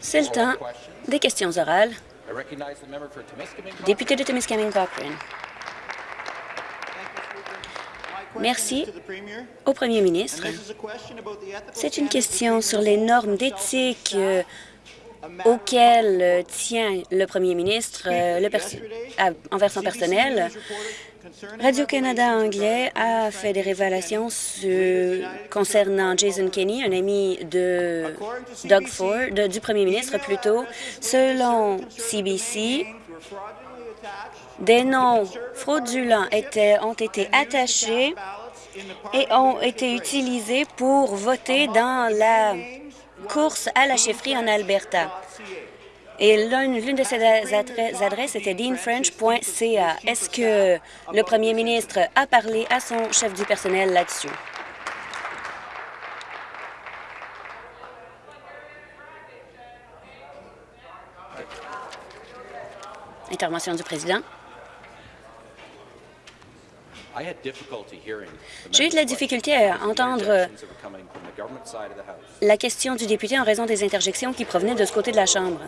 C'est le temps des questions orales. Député de Timiskaming Cochrane. Merci au premier ministre. C'est une question sur les normes d'éthique euh, auxquelles tient le premier ministre euh, envers son personnel. Radio-Canada anglais a fait des révélations concernant Jason Kenney, un ami de Doug Ford, du premier ministre plutôt. Selon CBC, des noms fraudulents ont été attachés et ont été utilisés pour voter dans la course à la chefferie en Alberta. Et l'une de ces adresses était deanfrench.ca. Est-ce que le premier ministre a parlé à son chef du personnel là-dessus? Intervention du président. J'ai eu de la difficulté à entendre la question du député en raison des interjections qui provenaient de ce côté de la Chambre.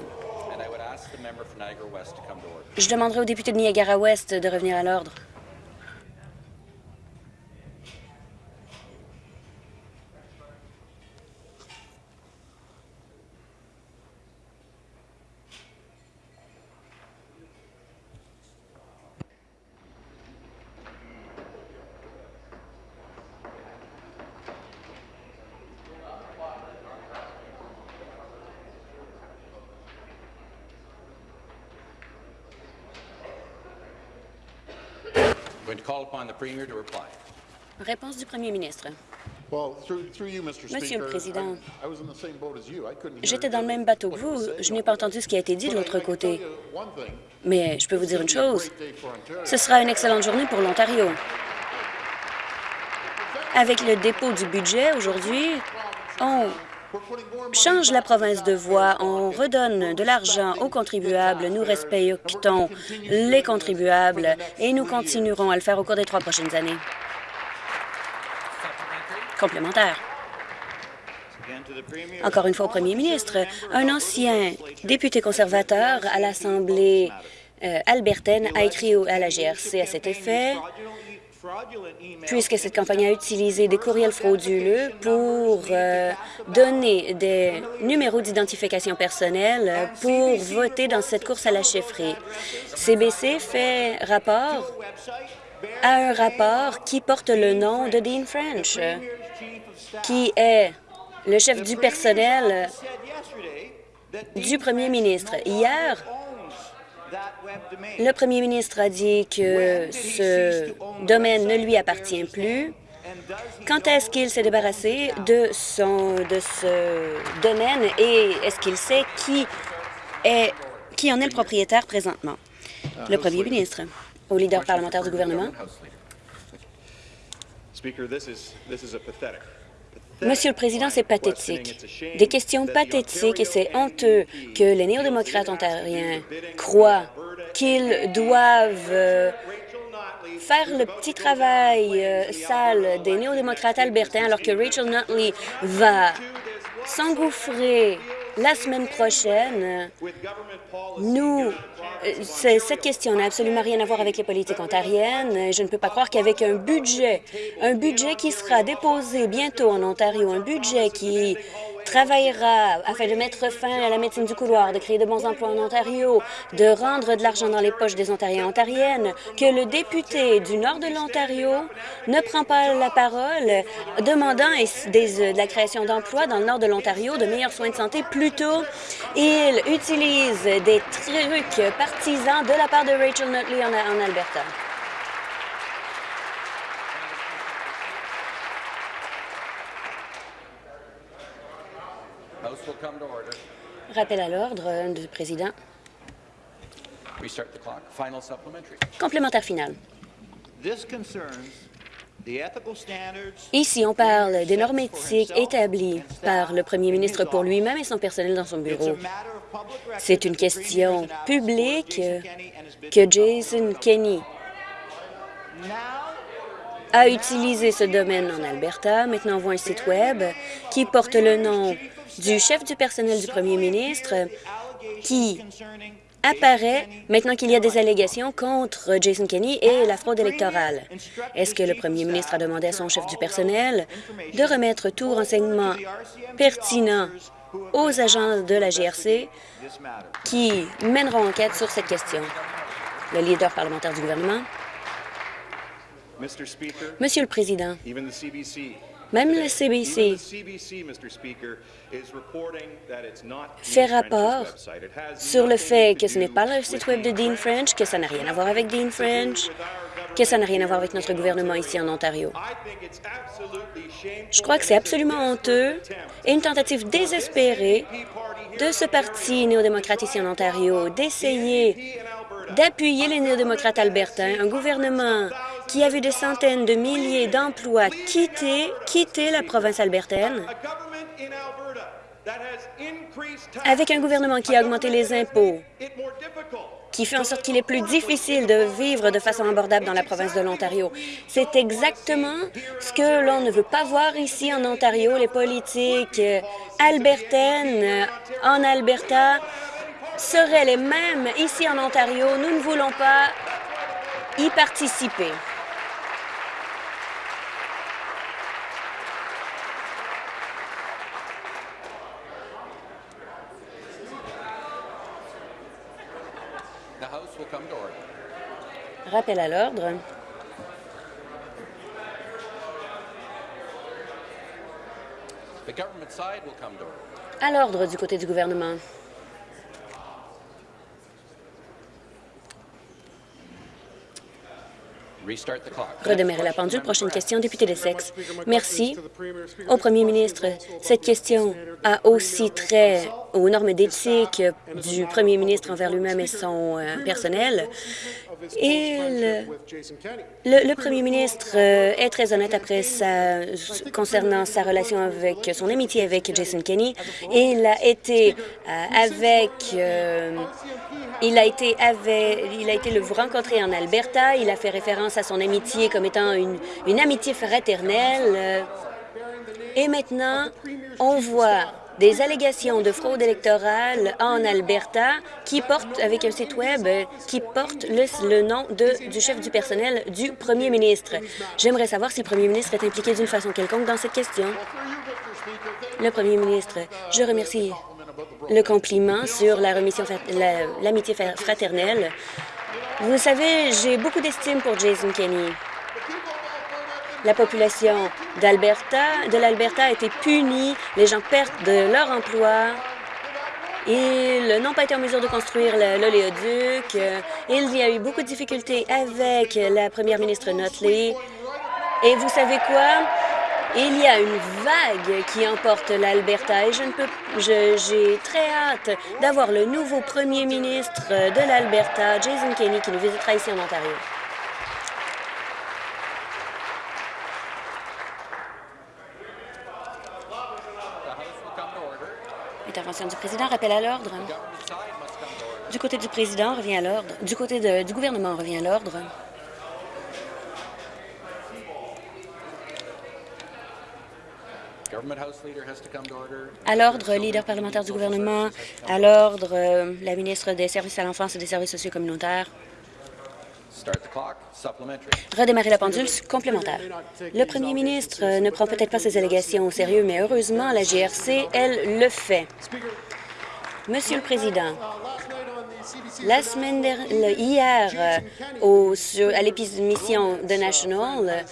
Je demanderai au député de Niagara-Ouest de revenir à l'ordre. Réponse du premier ministre. Monsieur le Président, j'étais dans le même bateau que vous. Je n'ai pas entendu ce qui a été dit de l'autre côté. Mais je peux vous dire une chose. Ce sera une excellente journée pour l'Ontario. Avec le dépôt du budget aujourd'hui, on change la province de voie, on redonne de l'argent aux contribuables, nous respectons les contribuables et nous continuerons à le faire au cours des trois prochaines années. Complémentaire. Encore une fois au premier ministre, un ancien député conservateur à l'Assemblée euh, albertaine a écrit à la GRC à cet effet puisque cette campagne a utilisé des courriels frauduleux pour euh, donner des numéros d'identification personnelle pour voter dans cette course à la chefferie. CBC fait rapport à un rapport qui porte le nom de Dean French, qui est le chef du personnel du premier ministre. Hier, le premier ministre a dit que ce domaine ne lui appartient plus? Quand est-ce qu'il s'est débarrassé de, son, de ce domaine et est-ce qu'il sait qui, est, qui en est le propriétaire présentement? Le premier ministre, au leader parlementaire du gouvernement. Monsieur le Président, c'est pathétique. Des questions pathétiques et c'est honteux que les néo-démocrates ontariens croient qu'ils doivent euh, faire le petit travail euh, sale des néo-démocrates albertains alors que Rachel Nutley va s'engouffrer la semaine prochaine. Nous cette question n'a absolument rien à voir avec les politiques ontariennes. Je ne peux pas croire qu'avec un budget, un budget qui sera déposé bientôt en Ontario, un budget qui travaillera afin de mettre fin à la médecine du couloir, de créer de bons emplois en Ontario, de rendre de l'argent dans les poches des Ontariens et Ontariennes, que le député du nord de l'Ontario ne prend pas la parole demandant de la création d'emplois dans le nord de l'Ontario, de meilleurs soins de santé. Plutôt, il utilise des trucs partisans de la part de Rachel Notley en Alberta. Rappel à l'ordre du président. Complémentaire final. Ici, on parle des normes éthiques établies par le premier ministre pour lui-même et son personnel dans son bureau. C'est une question publique que Jason Kenney a utilisé ce domaine en Alberta. Maintenant, on voit un site Web qui porte le nom du chef du personnel du premier ministre qui apparaît maintenant qu'il y a des allégations contre Jason Kenney et la fraude électorale. Est-ce que le premier ministre a demandé à son chef du personnel de remettre tout renseignement pertinent aux agents de la GRC qui mèneront enquête sur cette question? Le leader parlementaire du gouvernement. Monsieur le Président, même le CBC fait rapport sur le fait que ce n'est pas le site Web de Dean French, que ça n'a rien à voir avec Dean French, que ça n'a rien à voir avec notre gouvernement ici en Ontario. Je crois que c'est absolument honteux et une tentative désespérée de ce parti néo-démocrate ici en Ontario d'essayer d'appuyer les néo-démocrates albertains, un gouvernement qui a vu des centaines de milliers d'emplois quitter, quitter la province albertaine, avec un gouvernement qui a augmenté les impôts, qui fait en sorte qu'il est plus difficile de vivre de façon abordable dans la province de l'Ontario. C'est exactement ce que l'on ne veut pas voir ici en Ontario. Les politiques albertaines en Alberta seraient les mêmes ici en Ontario. Nous ne voulons pas y participer. Rappel à l'ordre. À l'ordre du côté du gouvernement. Redémarrer la pendule. Prochaine question, député des sexes. Merci. Au premier ministre, cette question a aussi trait aux normes d'éthique du premier ministre envers lui-même et son euh, personnel. Le, premier ministre euh, est très honnête après sa, concernant sa relation avec son amitié avec Jason Kenney. Il a été euh, avec il a été il a été le rencontrer en Alberta. Il a fait référence à son amitié comme étant une, amitié fraternelle. Et maintenant, on voit des allégations de fraude électorale en Alberta qui portent, avec un site Web, qui porte le, nom de, du chef du personnel du premier ministre. J'aimerais savoir si le premier ministre est impliqué d'une façon quelconque dans cette question. Le premier ministre, je remercie le compliment sur l'amitié fraternelle. Vous savez, j'ai beaucoup d'estime pour Jason Kenney. La population d'Alberta, de l'Alberta a été punie, les gens perdent de leur emploi, ils n'ont pas été en mesure de construire l'oléoduc. Il y a eu beaucoup de difficultés avec la première ministre Notley. Et vous savez quoi? Il y a une vague qui emporte l'Alberta et je ne peux, j'ai très hâte d'avoir le nouveau premier ministre de l'Alberta, Jason Kenney, qui nous visitera ici en Ontario. Intervention du président, rappel à l'ordre. Du côté du président, revient à l'ordre. Du côté du gouvernement, revient à l'ordre. À l'ordre, leader parlementaire du gouvernement. À l'ordre, euh, la ministre des Services à l'enfance et des services sociaux communautaires. Redémarrer la pendule complémentaire. Le premier ministre euh, ne prend peut-être pas ces allégations au sérieux, mais heureusement, la GRC, elle, le fait. Monsieur le Président, la semaine dernière, hier, euh, au, à l'émission de National,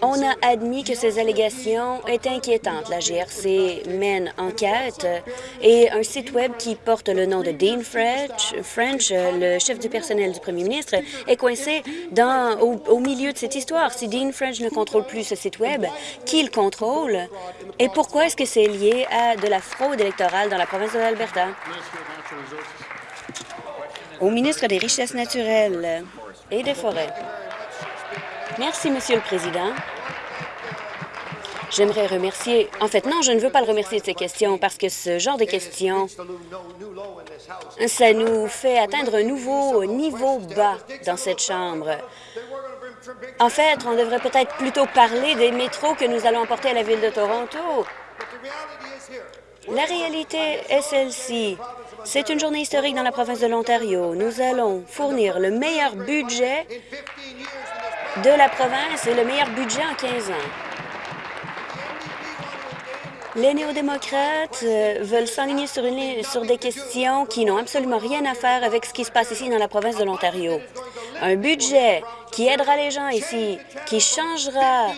on a admis que ces allégations étaient inquiétantes. La GRC mène enquête et un site Web qui porte le nom de Dean French, le chef du personnel du premier ministre, est coincé dans, au, milieu de cette histoire. Si Dean French ne contrôle plus ce site Web, qui le contrôle? Et pourquoi est-ce que c'est lié à de la fraude électorale dans la province de l'Alberta? Au ministre des Richesses naturelles et des Forêts. Merci, Monsieur le Président. J'aimerais remercier... En fait, non, je ne veux pas le remercier de ces questions parce que ce genre de questions, ça nous fait atteindre un nouveau niveau bas dans cette Chambre. En fait, on devrait peut-être plutôt parler des métros que nous allons apporter à la Ville de Toronto. La réalité est celle-ci. C'est une journée historique dans la province de l'Ontario. Nous allons fournir le meilleur budget de la province et le meilleur budget en 15 ans. Les néo-démocrates euh, veulent s'enligner sur, sur des questions qui n'ont absolument rien à faire avec ce qui se passe ici dans la province de l'Ontario. Un budget qui aidera les gens ici, qui changera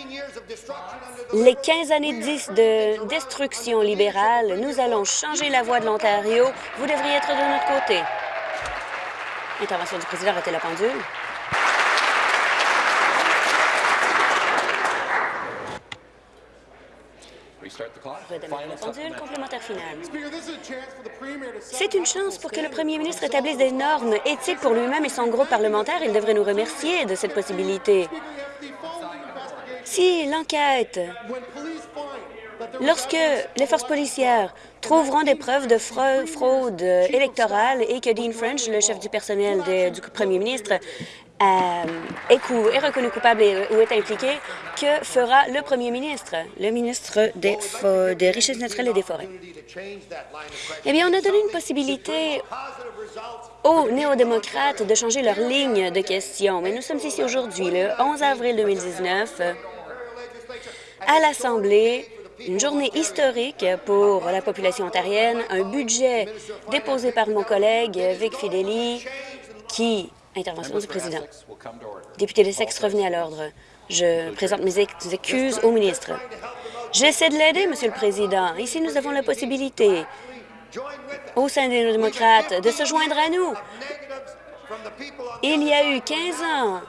les 15 années de destruction libérale. Nous allons changer la voie de l'Ontario. Vous devriez être de notre côté. Intervention du président, arrêtez la pendule. Complémentaire C'est une chance pour que le premier ministre établisse des normes éthiques pour lui-même et son groupe parlementaire. Il devrait nous remercier de cette possibilité? Si l'enquête, lorsque les forces policières trouveront des preuves de fraude électorale et que Dean French, le chef du personnel du premier ministre, est, est, reconnu coupable ou est impliqué, que fera le premier ministre, le ministre des, des Richesses naturelles et des Forêts? Eh bien, on a donné une possibilité aux néo-démocrates de changer leur ligne de questions. Mais nous sommes ici aujourd'hui, le 11 avril 2019, à l'Assemblée, une journée historique pour la population ontarienne, un budget déposé par mon collègue Vic Fideli qui Intervention du président. Député de Sexe, revenez à l'ordre. Je présente mes excuses au ministre. J'essaie de l'aider, Monsieur le Président. Ici, nous avons la possibilité, au sein des démocrates, de se joindre à nous. Il y a eu 15 ans,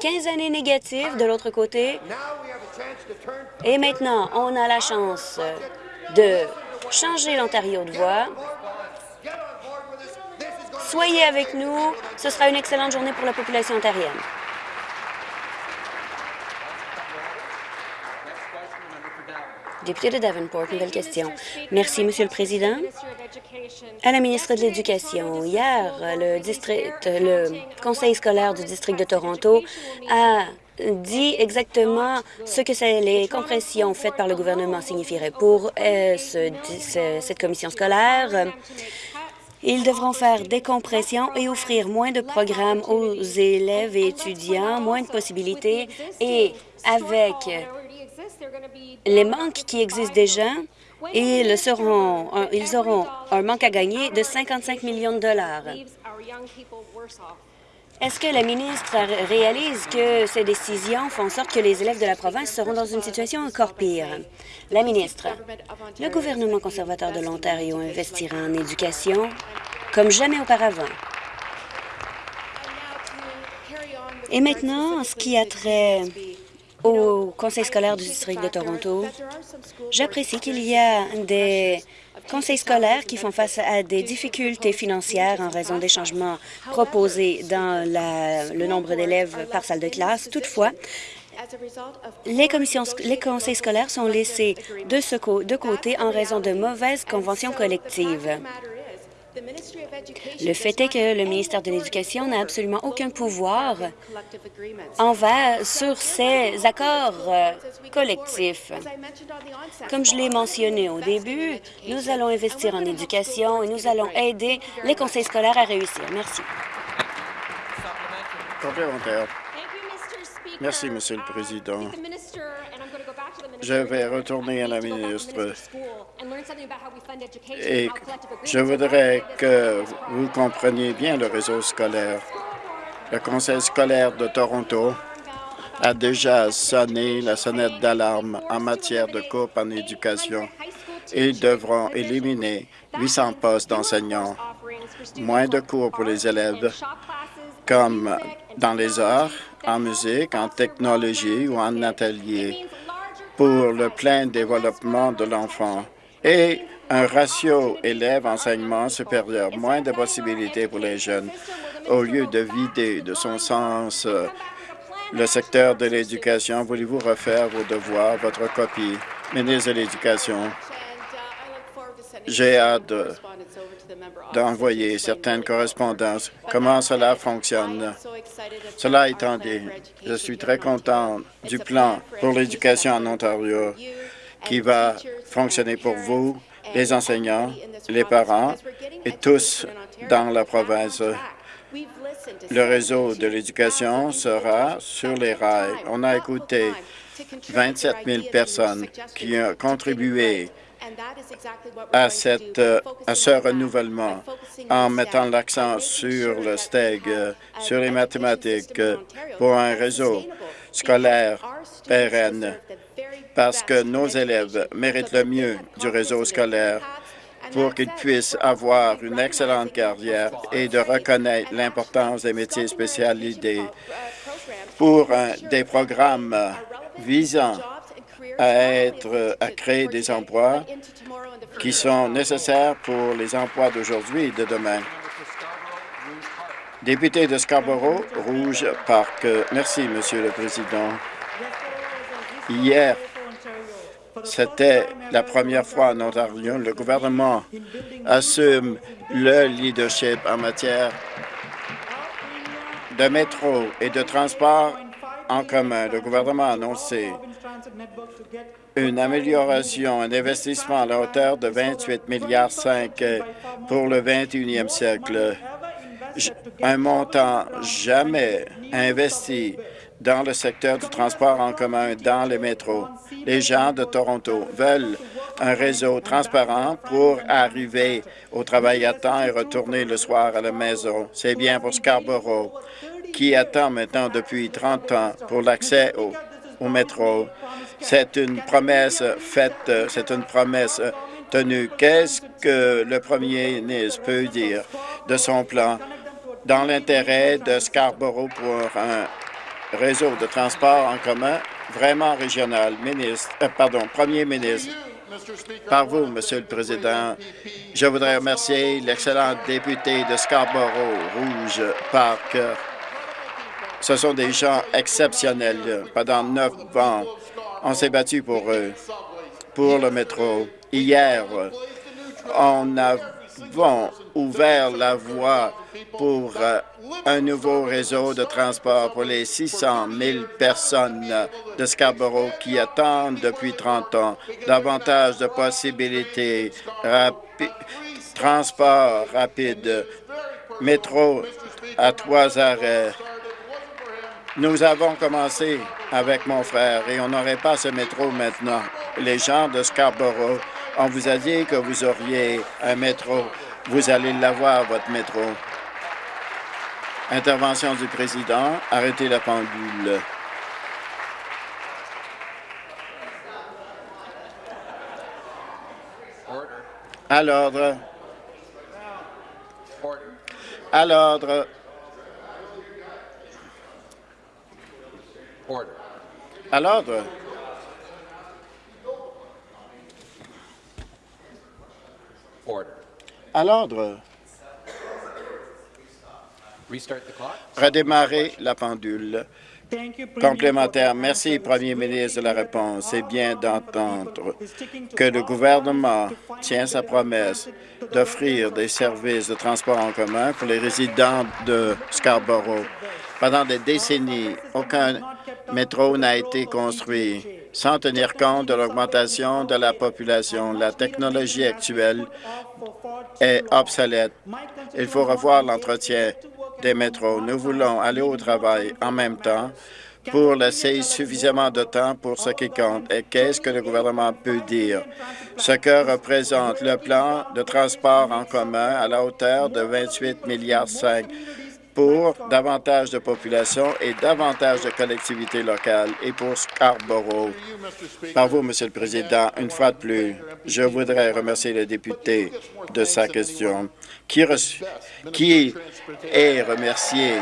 15 années négatives de l'autre côté, et maintenant, on a la chance de changer l'Ontario de voie Soyez avec nous. Ce sera une excellente journée pour la population ontarienne. Député de Davenport, nouvelle question. Merci, Monsieur le Président. À la ministre de l'Éducation, hier, le, conseil scolaire du district de Toronto a dit exactement ce que les compressions faites par le gouvernement signifieraient pour euh, cette commission scolaire. Ils devront faire des compressions et offrir moins de programmes aux élèves et étudiants, moins de possibilités et avec les manques qui existent déjà, ils, seront, ils auront un manque à gagner de 55 millions de dollars. Est-ce que la ministre réalise que ces décisions font en sorte que les élèves de la province seront dans une situation encore pire? La ministre, le gouvernement conservateur de l'Ontario investira en éducation comme jamais auparavant. Et maintenant, ce qui a trait au conseil scolaire du district de Toronto, j'apprécie qu'il y a des conseils scolaires qui font face à des difficultés financières en raison des changements proposés dans le nombre d'élèves par salle de classe. Toutefois, les, commissions, les conseils scolaires sont laissés de, de côté en raison de mauvaises conventions collectives. Le fait est que le ministère de l'Éducation n'a absolument aucun pouvoir envers sur ces accords euh, collectifs. Comme je l'ai mentionné au début, nous allons investir en éducation et nous allons aider les conseils scolaires à réussir. Merci. Merci, Monsieur le Président. Je vais retourner à la ministre et je voudrais que vous compreniez bien le réseau scolaire. Le Conseil scolaire de Toronto a déjà sonné la sonnette d'alarme en matière de coupe en éducation. Ils devront éliminer 800 postes d'enseignants, moins de cours pour les élèves, comme dans les arts, en musique, en technologie ou en atelier pour le plein développement de l'enfant et un ratio élève-enseignement supérieur, moins de possibilités pour les jeunes. Au lieu de vider de son sens euh, le secteur de l'éducation, voulez-vous refaire vos devoirs, votre copie? Ministre de l'Éducation, J'ai hâte d'envoyer certaines correspondances. Comment cela fonctionne? Cela étant dit, je suis très content du plan pour l'éducation en Ontario qui va fonctionner pour vous, les enseignants, les parents et tous dans la province. Le réseau de l'éducation sera sur les rails. On a écouté 27 000 personnes qui ont contribué à, cette, à ce renouvellement en mettant l'accent sur le STEG, sur les mathématiques, pour un réseau scolaire pérenne, parce que nos élèves méritent le mieux du réseau scolaire pour qu'ils puissent avoir une excellente carrière et de reconnaître l'importance des métiers spécialisés pour des programmes visant à, créer des emplois qui sont nécessaires pour les emplois d'aujourd'hui et de demain. Député de Scarborough, Rouge Park. Merci, Monsieur le Président. Hier, c'était la première fois en Ontario. Le gouvernement assume le leadership en matière de métro et de transport en commun. Le gouvernement a annoncé une amélioration, un investissement à la hauteur de 28 milliards 5 pour le 21e siècle. Un montant jamais investi dans le secteur du transport en commun dans les métros. Les gens de Toronto veulent un réseau transparent pour arriver au travail à temps et retourner le soir à la maison. C'est bien pour Scarborough, qui attend maintenant depuis 30 ans pour l'accès au, au métro. C'est une promesse faite, c'est une promesse tenue. Qu'est-ce que le premier ministre peut dire de son plan dans l'intérêt de Scarborough pour un réseau de transport en commun vraiment régional? Ministre, euh, pardon, Premier ministre, par vous, Monsieur le Président, je voudrais remercier l'excellent député de Scarborough Rouge Park. Ce sont des gens exceptionnels. Pendant neuf ans, on s'est battu pour eux, pour le métro. Hier, on a ouvert la voie pour euh, un nouveau réseau de transport pour les 600 000 personnes de Scarborough qui attendent depuis 30 ans davantage de possibilités, transport rapide, métro à trois arrêts. Nous avons commencé avec mon frère et on n'aurait pas ce métro maintenant. Les gens de Scarborough on vous a dit que vous auriez un métro. Vous allez l'avoir, votre métro. Intervention du président. Arrêtez la pendule. À l'ordre. À l'ordre. À l'ordre. À l'ordre. Redémarrer la pendule. Complémentaire. Merci, Premier ministre, de la réponse. C'est bien d'entendre que le gouvernement tient sa promesse d'offrir des services de transport en commun pour les résidents de Scarborough. Pendant des décennies, aucun métro n'a été construit sans tenir compte de l'augmentation de la population. La technologie actuelle est obsolète. Il faut revoir l'entretien des métros. Nous voulons aller au travail en même temps pour laisser suffisamment de temps pour ce qui compte. Et qu'est-ce que le gouvernement peut dire? Ce que représente le plan de transport en commun à la hauteur de 28 milliards pour davantage de population et davantage de collectivités locales et pour Scarborough. Par vous, Monsieur le Président, une fois de plus, je voudrais remercier le député de sa question, qui, qui est remercié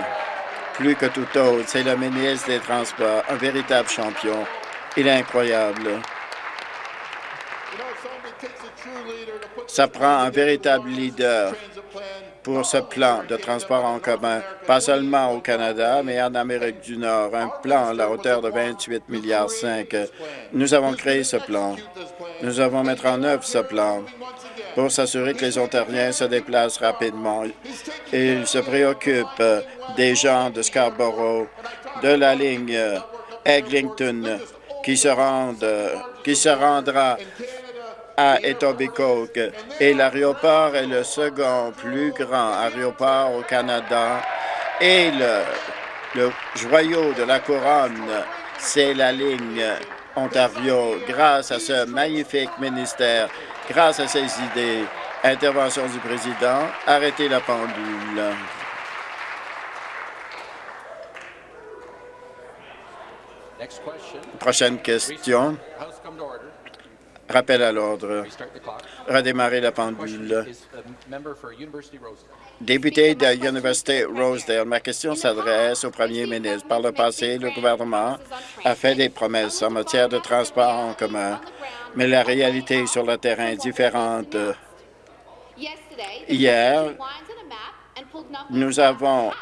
plus que tout autre. C'est le ministre des Transports, un véritable champion. Il est incroyable. Ça prend un véritable leader pour ce plan de transport en commun, pas seulement au Canada, mais en Amérique du Nord, un plan à la hauteur de 28 milliards 5. Nous avons créé ce plan. Nous avons mettre en œuvre ce plan. pour s'assurer que les Ontariens se déplacent rapidement. Il se préoccupe des gens de Scarborough, de la ligne Eglinton, qui se, rendent, qui se rendra à Etobicoke. Et l'aéroport est le second plus grand aéroport au Canada. Et le, le joyau de la couronne, c'est la ligne Ontario. Grâce à ce magnifique ministère, grâce à ses idées, intervention du président, arrêtez la pendule. Prochaine question. Rappel à l'ordre. Redémarrer la pendule. Député de l'Université Rosedale, ma question s'adresse au premier ministre. Par le passé, le gouvernement a fait des promesses en matière de transport en commun, mais la réalité sur le terrain est différente. Hier, nous avons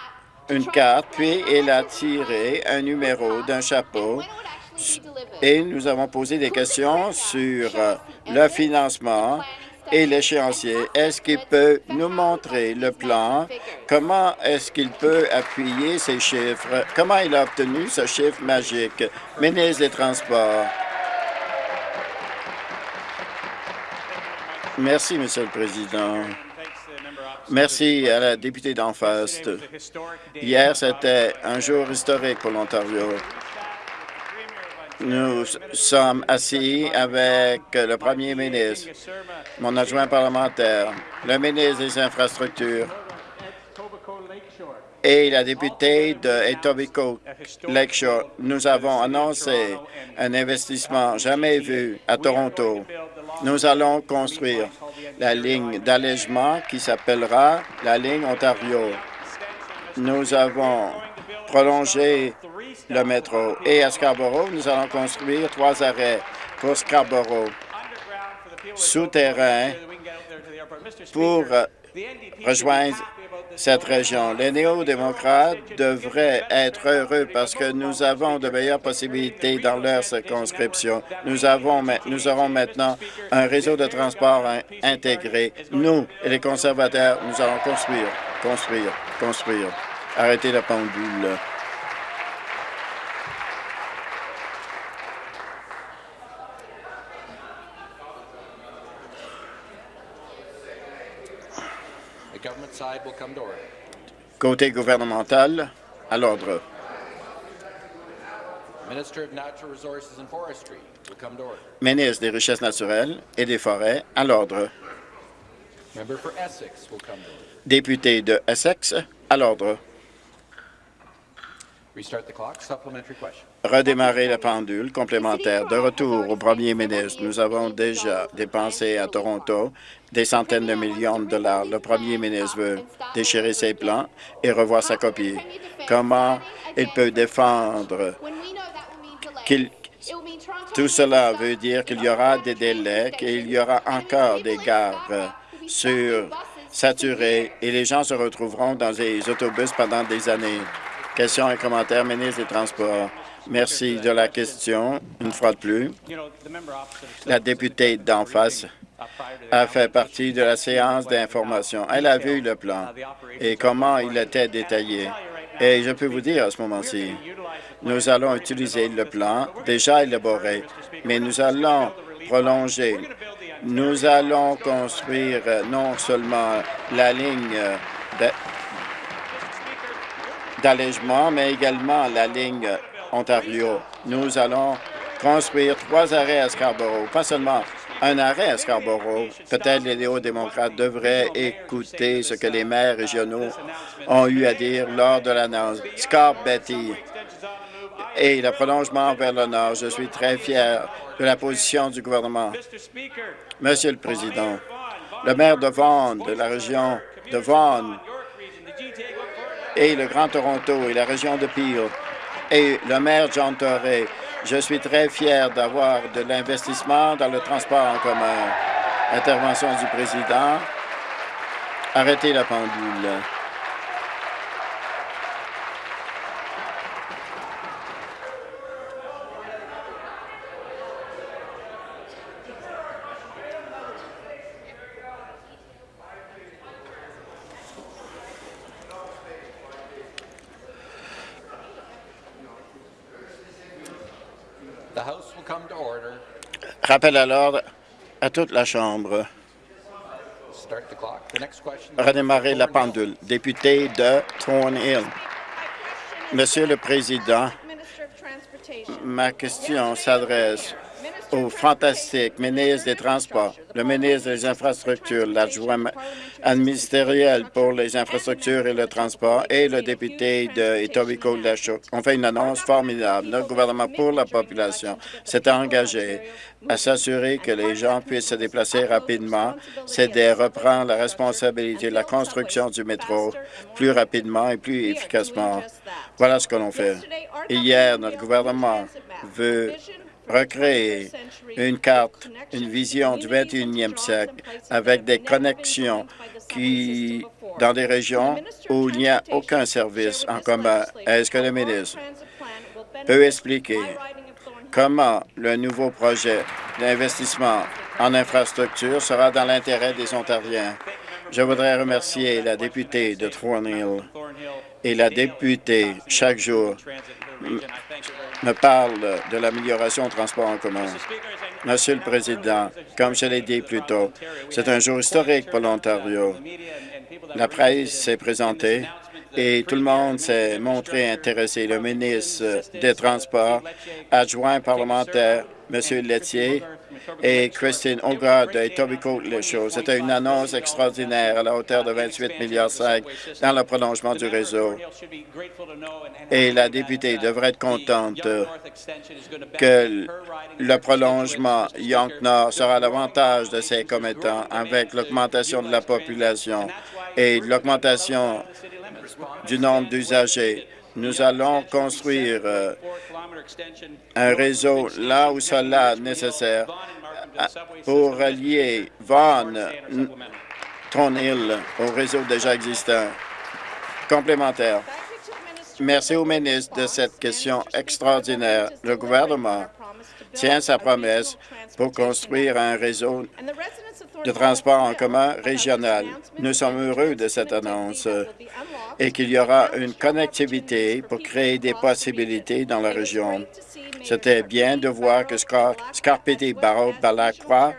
une carte, puis il a tiré un numéro d'un chapeau et nous avons posé des questions sur euh, le financement et l'échéancier. Est-ce qu'il peut nous montrer le plan? Comment est-ce qu'il peut appuyer ces chiffres? Comment il a obtenu ce chiffre magique? Ministre des Transports. Merci, Monsieur le Président. Merci à la députée d'en. Hier, c'était un jour historique pour l'Ontario. Nous sommes assis avec le premier ministre, mon adjoint parlementaire, le ministre des Infrastructures et la députée de Etobicoke Lakeshore. Nous avons annoncé un investissement jamais vu à Toronto. Nous allons construire la ligne d'allègement qui s'appellera la ligne Ontario. Nous avons prolongé le métro. Et à Scarborough, nous allons construire trois arrêts pour Scarborough, souterrain, pour euh, rejoindre cette région. Les néo-démocrates devraient être heureux parce que nous avons de meilleures possibilités dans leur circonscription. Nous, avons, nous aurons maintenant un réseau de transport intégré. Nous et les conservateurs, nous allons construire, construire, construire. Arrêtez la pendule. Côté gouvernemental, à l'ordre. Ministre des Richesses naturelles et des Forêts, à l'ordre. Député de Essex, à l'ordre. Redémarrer la pendule complémentaire. De retour au premier ministre, nous avons déjà dépensé à Toronto des centaines de millions de dollars. Le premier ministre veut déchirer ses plans et revoir sa copie. Comment il peut défendre qu'il tout cela veut dire qu'il y aura des délais, qu'il y aura encore des gares sur saturées et les gens se retrouveront dans des autobus pendant des années. Questions et commentaires, ministre des Transports. Merci de la question, une fois de plus. La députée d'en face a fait partie de la séance d'information. Elle a vu le plan et comment il était détaillé. Et je peux vous dire à ce moment-ci, nous allons utiliser le plan déjà élaboré, mais nous allons prolonger. Nous allons construire non seulement la ligne d'allègement, mais également la ligne Ontario. Nous allons construire trois arrêts à Scarborough, pas seulement un arrêt à Scarborough. Peut-être les néo-démocrates devraient écouter ce que les maires régionaux ont eu à dire lors de l'annonce. Scar-Betty et le prolongement vers le nord. Je suis très fier de la position du gouvernement. Monsieur le Président, le maire de Vaughan, de la région de Vaughan, et le Grand Toronto et la région de Peel et le maire John Torrey. Je suis très fier d'avoir de l'investissement dans le transport en commun. Intervention du président. Arrêtez la pendule. Rappel à l'ordre à toute la Chambre. Redémarrer la pendule. Député de Thornhill. Monsieur le Président, ma question s'adresse au fantastique ministre des Transports, le ministre des Infrastructures, l'adjoint administériel pour les infrastructures et le transport et le député de Etobicoke-Lachaux. On fait une annonce formidable. Notre gouvernement pour la population s'est engagé à s'assurer que les gens puissent se déplacer rapidement, c'est de reprendre la responsabilité de la construction du métro plus rapidement et plus efficacement. Voilà ce que l'on fait. Hier, notre gouvernement veut recréer une carte, une vision du 21e siècle avec des connexions qui, dans des régions où il n'y a aucun service en commun. Est-ce que le ministre peut expliquer comment le nouveau projet d'investissement en infrastructure sera dans l'intérêt des Ontariens? Je voudrais remercier la députée de Thornhill et la députée chaque jour me parle de l'amélioration du transport en commun. Monsieur le Président, comme je l'ai dit plus tôt, c'est un jour historique pour l'Ontario. La presse s'est présentée et tout le monde s'est montré intéressé. Le ministre des Transports, adjoint parlementaire, M. Lettier, et Christine Hogarth de Etobicoke-les-Choses. C'était une annonce extraordinaire à la hauteur de 28 milliards dans le prolongement du réseau. Et la députée devrait être contente que le prolongement Yonk-Nord sera l'avantage de ses commettants avec l'augmentation de la population et l'augmentation du nombre d'usagers. Nous allons construire euh, un réseau là où cela est nécessaire pour relier Vaughan, Thornhill au réseau déjà existant. Complémentaire. Merci au ministre de cette question extraordinaire. Le gouvernement tient sa promesse pour construire un réseau de transport en commun régional. Nous sommes heureux de cette annonce et qu'il y aura une connectivité pour créer des possibilités dans la région. C'était bien de voir que Scarpetti Barreau Balacqua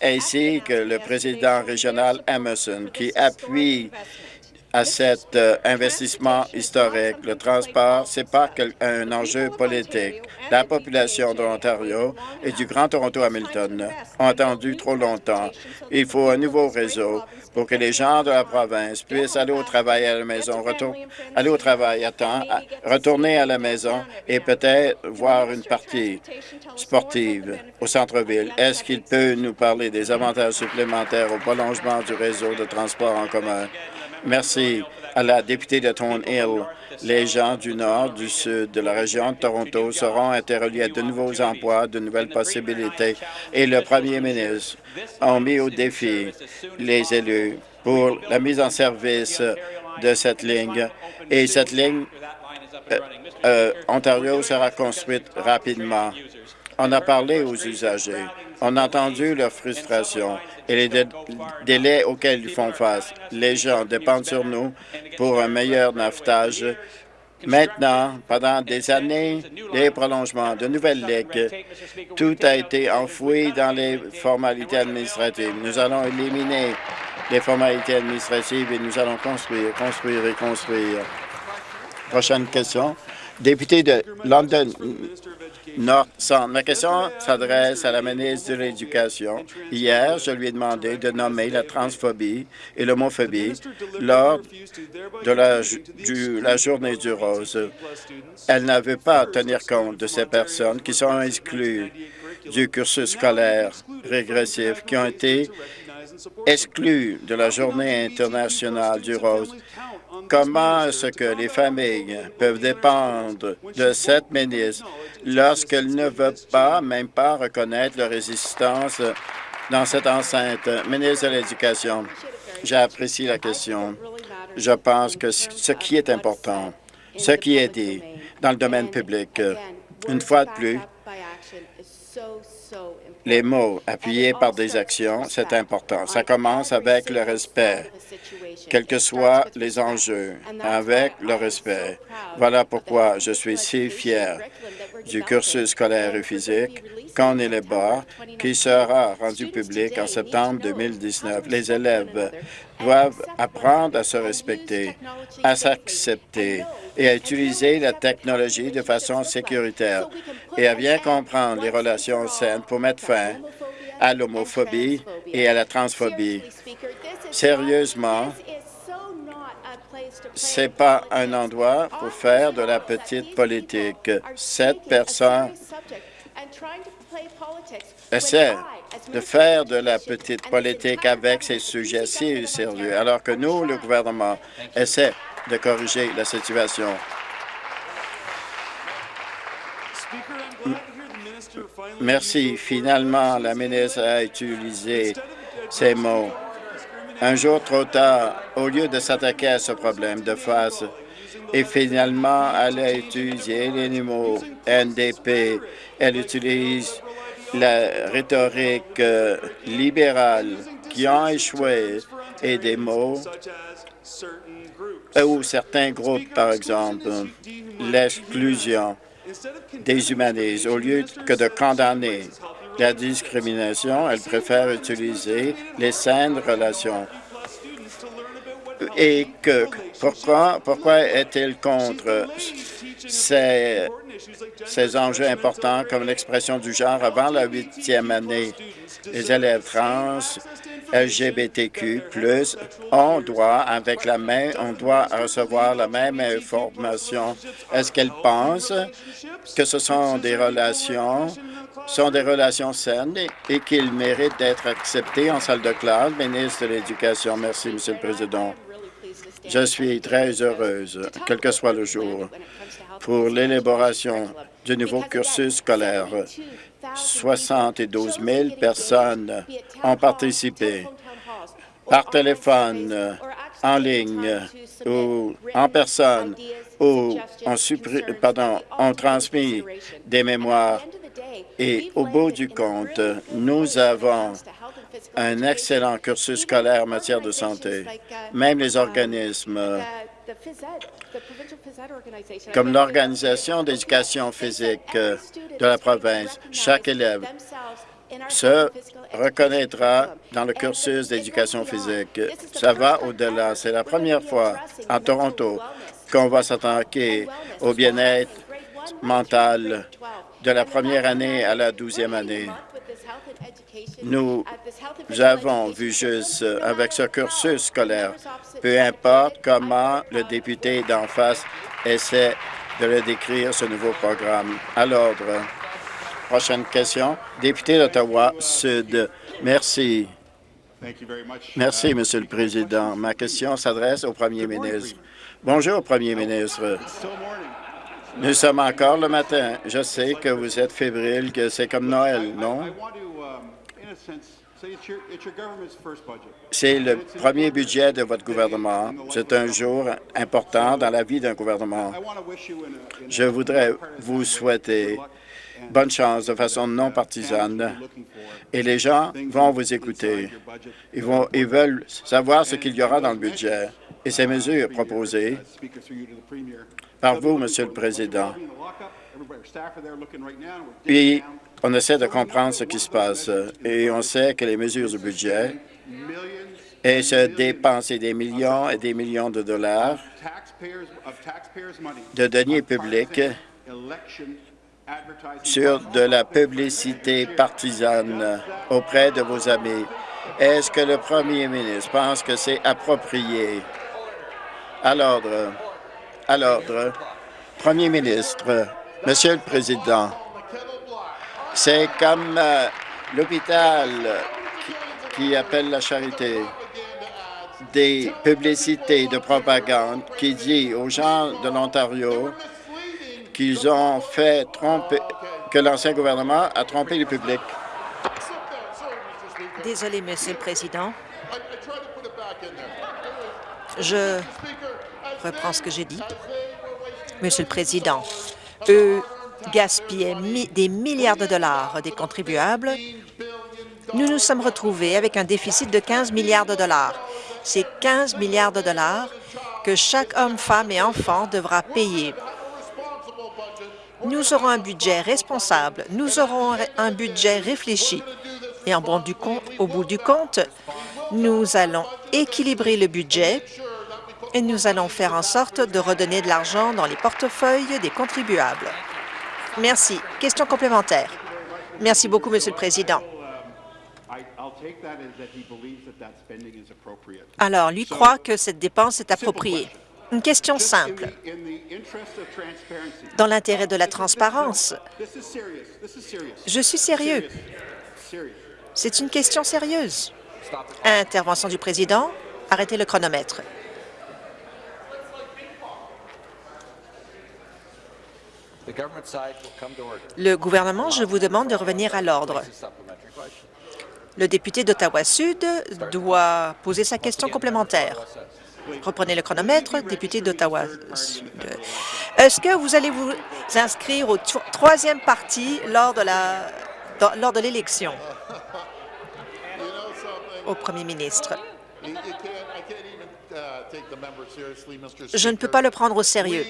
ainsi que le président régional Emerson qui appuie à cet euh, investissement historique. Le transport, ce n'est pas un enjeu politique. La population de l'Ontario et du Grand Toronto Hamilton ont attendu trop longtemps. Il faut un nouveau réseau pour que les gens de la province puissent aller au travail à la maison, aller au travail à temps, retourner à la maison et peut-être voir une partie sportive au centre-ville. Est-ce qu'il peut nous parler des avantages supplémentaires au prolongement du réseau de transport en commun? Merci à la députée de Thornhill. Les gens du nord, du sud, de la région de Toronto seront interreliés à de nouveaux emplois, de nouvelles possibilités. Et le premier ministre a mis au défi les élus pour la mise en service de cette ligne. Et cette ligne, euh, euh, Ontario sera construite rapidement. On a parlé aux usagers. On a entendu leur frustration et les délais auxquels ils font face. Les gens dépendent sur nous pour un meilleur navetage. Maintenant, pendant des années, des prolongements de nouvelles ligues, tout a été enfoui dans les formalités administratives. Nous allons éliminer les formalités administratives et nous allons construire, construire et construire. Prochaine question. Député de London North Ma question s'adresse à la ministre de l'Éducation. Hier, je lui ai demandé de nommer la transphobie et l'homophobie lors de la, journée du rose. Elle n'a veut pas tenir compte de ces personnes qui sont exclues du cursus scolaire régressif, qui ont été exclues de la journée internationale du rose Comment est-ce que les familles peuvent dépendre de cette ministre lorsqu'elle ne veut pas, même pas reconnaître leur résistance dans cette enceinte? Ministre de l'Éducation, j'apprécie la question. Je pense que ce qui est important, ce qui est dit dans le domaine public, une fois de plus, les mots appuyés par des actions, c'est important. Ça commence avec le respect, quels que soient les enjeux, avec le respect. Voilà pourquoi je suis si fier du cursus scolaire et physique qu'on élabore, qui sera rendu public en septembre 2019. Les élèves doivent apprendre à se respecter, à s'accepter et à utiliser la technologie de façon sécuritaire et à bien comprendre les relations saines pour mettre fin à l'homophobie et à la transphobie. Sérieusement, ce n'est pas un endroit pour faire de la petite politique. Cette personne essaie de faire de la petite politique avec ces sujets si sérieux, alors que nous, le gouvernement, essaie de corriger la situation. Merci. Finalement, la ministre a utilisé ces mots. Un jour trop tard, au lieu de s'attaquer à ce problème de face, et finalement, elle a utilisé les mots NDP. Elle utilise la rhétorique euh, libérale qui ont échoué et des mots ou certains groupes, par exemple, l'exclusion déshumanise. Au lieu que de condamner la discrimination, elle préfère utiliser les saines relations. Et que pourquoi, pourquoi est-elle contre ces, ces enjeux importants comme l'expression du genre avant la huitième année? Les élèves trans, LGBTQ+, on doit, avec la main, on doit recevoir la même information. Est-ce qu'elle pense que ce sont des relations sont des relations saines et qu'ils méritent d'être acceptés en salle de classe? Ministre de l'Éducation, merci, Monsieur le Président. Je suis très heureuse, quel que soit le jour, pour l'élaboration du nouveau cursus scolaire 72 000 personnes ont participé par téléphone, en ligne ou en personne ou ont, pardon, ont transmis des mémoires. Et au bout du compte, nous avons un excellent cursus scolaire en matière de santé. Même les organismes comme l'Organisation d'éducation physique de la province, chaque élève se reconnaîtra dans le cursus d'éducation physique. Ça va au-delà. C'est la première fois en Toronto qu'on va s'attaquer au bien-être mental de la première année à la douzième année. Nous avons vu juste avec ce cursus scolaire, peu importe comment le député d'en face essaie de le décrire, ce nouveau programme. À l'ordre. Prochaine question. Député d'Ottawa-Sud. Merci. Merci, Monsieur le Président. Ma question s'adresse au Premier ministre. Bonjour, Premier ministre. Nous sommes encore le matin. Je sais que vous êtes fébrile, que c'est comme Noël, non? C'est le premier budget de votre gouvernement. C'est un jour important dans la vie d'un gouvernement. Je voudrais vous souhaiter bonne chance de façon non partisane. Et les gens vont vous écouter. Ils, vont, ils veulent savoir ce qu'il y aura dans le budget et ces mesures proposées par vous, Monsieur le Président. Puis, on essaie de comprendre ce qui se passe et on sait que les mesures du budget et se dépenser des millions et des millions de dollars de deniers publics sur de la publicité partisane auprès de vos amis. Est-ce que le premier ministre pense que c'est approprié? À l'ordre. À l'ordre. Premier ministre, Monsieur le Président, c'est comme euh, l'hôpital qui, appelle la charité des publicités de propagande qui dit aux gens de l'Ontario qu'ils ont fait tromper, que l'ancien gouvernement a trompé le public. Désolé, Monsieur le Président. Je reprends ce que j'ai dit. Monsieur le Président, eux gaspillaient des milliards de dollars des contribuables, nous nous sommes retrouvés avec un déficit de 15 milliards de dollars. C'est 15 milliards de dollars que chaque homme, femme et enfant devra payer. Nous aurons un budget responsable, nous aurons un budget réfléchi. Et en bon du compte, au bout du compte, nous allons équilibrer le budget et nous allons faire en sorte de redonner de l'argent dans les portefeuilles des contribuables. Merci. Question complémentaire. Merci beaucoup, Monsieur le Président. Alors, lui croit que cette dépense est appropriée. Une question simple. Dans l'intérêt de la transparence, je suis sérieux. C'est une question sérieuse. Intervention du président. Arrêtez le chronomètre. Le gouvernement, je vous demande de revenir à l'ordre. Le député d'Ottawa-Sud doit poser sa question complémentaire. Reprenez le chronomètre, député d'Ottawa-Sud. Est-ce que vous allez vous inscrire au troisième parti lors de l'élection? Au premier ministre? Je ne peux pas le prendre au sérieux.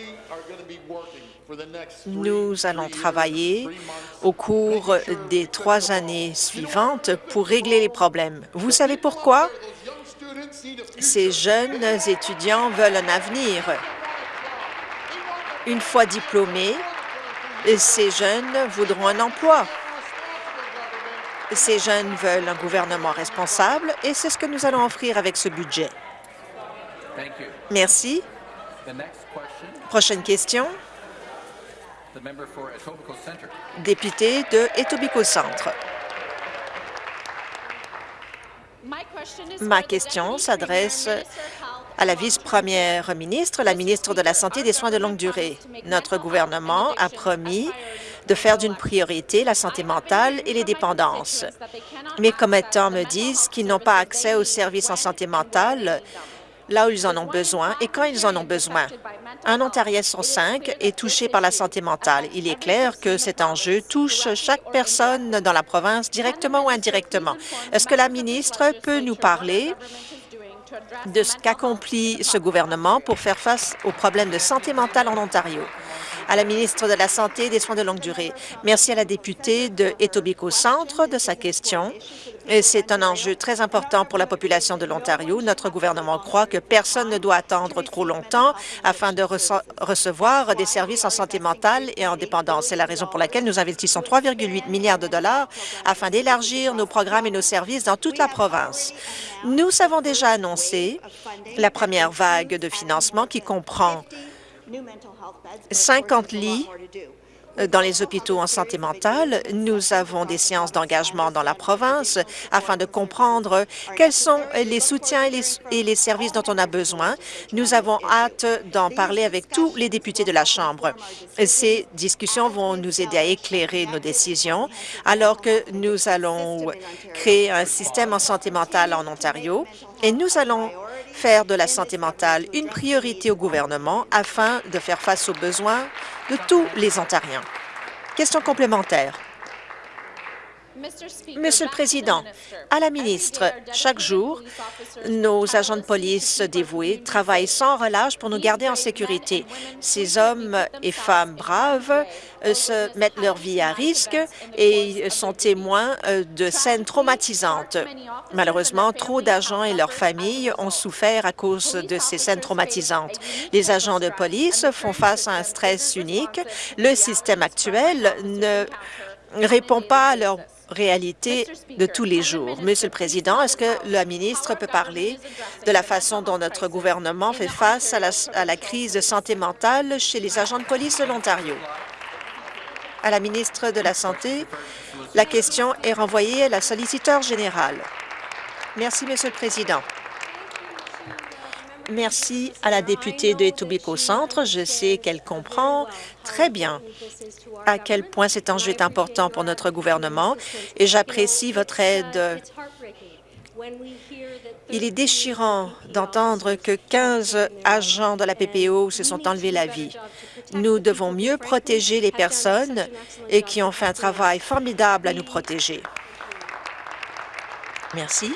Nous allons travailler au cours des trois années suivantes pour régler les problèmes. Vous savez pourquoi? Ces jeunes étudiants veulent un avenir. Une fois diplômés, ces jeunes voudront un emploi. Ces jeunes veulent un gouvernement responsable et c'est ce que nous allons offrir avec ce budget. Merci. Prochaine question. Député de Etobicoke Centre. Ma question s'adresse à la vice-première ministre, la ministre de la Santé et des Soins de longue durée. Notre gouvernement a promis de faire d'une priorité la santé mentale et les dépendances. Mes commettants me disent qu'ils n'ont pas accès aux services en santé mentale là où ils en ont besoin et quand ils en ont besoin. Un Ontarien sur cinq est touché par la santé mentale. Il est clair que cet enjeu touche chaque personne dans la province, directement ou indirectement. Est-ce que la ministre peut nous parler de ce qu'accomplit ce gouvernement pour faire face aux problèmes de santé mentale en Ontario? À la ministre de la Santé et des Soins de longue durée. Merci à la députée de Etobicoke Centre de sa question. C'est un enjeu très important pour la population de l'Ontario. Notre gouvernement croit que personne ne doit attendre trop longtemps afin de recevoir des services en santé mentale et en dépendance. C'est la raison pour laquelle nous investissons 3,8 milliards de dollars afin d'élargir nos programmes et nos services dans toute la province. Nous avons déjà annoncé la première vague de financement qui comprend 50 lits dans les hôpitaux en santé mentale. Nous avons des séances d'engagement dans la province afin de comprendre quels sont les soutiens et les, services dont on a besoin. Nous avons hâte d'en parler avec tous les députés de la Chambre. Ces discussions vont nous aider à éclairer nos décisions alors que nous allons créer un système en santé mentale en Ontario et nous allons faire de la santé mentale une priorité au gouvernement afin de faire face aux besoins de tous les Ontariens. Question complémentaire. Monsieur le Président, à la ministre, chaque jour, nos agents de police dévoués travaillent sans relâche pour nous garder en sécurité. Ces hommes et femmes braves euh, se mettent leur vie à risque et sont témoins euh, de scènes traumatisantes. Malheureusement, trop d'agents et leurs familles ont souffert à cause de ces scènes traumatisantes. Les agents de police font face à un stress unique. Le système actuel ne répond pas à leurs réalité de tous les jours. Monsieur le Président, est-ce que la ministre peut parler de la façon dont notre gouvernement fait face à la, à la crise de santé mentale chez les agents de police de l'Ontario? À la ministre de la Santé, la question est renvoyée à la solliciteur générale. Merci, Monsieur le Président. Merci à la députée de Etobicoke Centre. Je sais qu'elle comprend très bien à quel point cet enjeu est important pour notre gouvernement et j'apprécie votre aide. Il est déchirant d'entendre que 15 agents de la PPO se sont enlevés la vie. Nous devons mieux protéger les personnes et qui ont fait un travail formidable à nous protéger. Merci.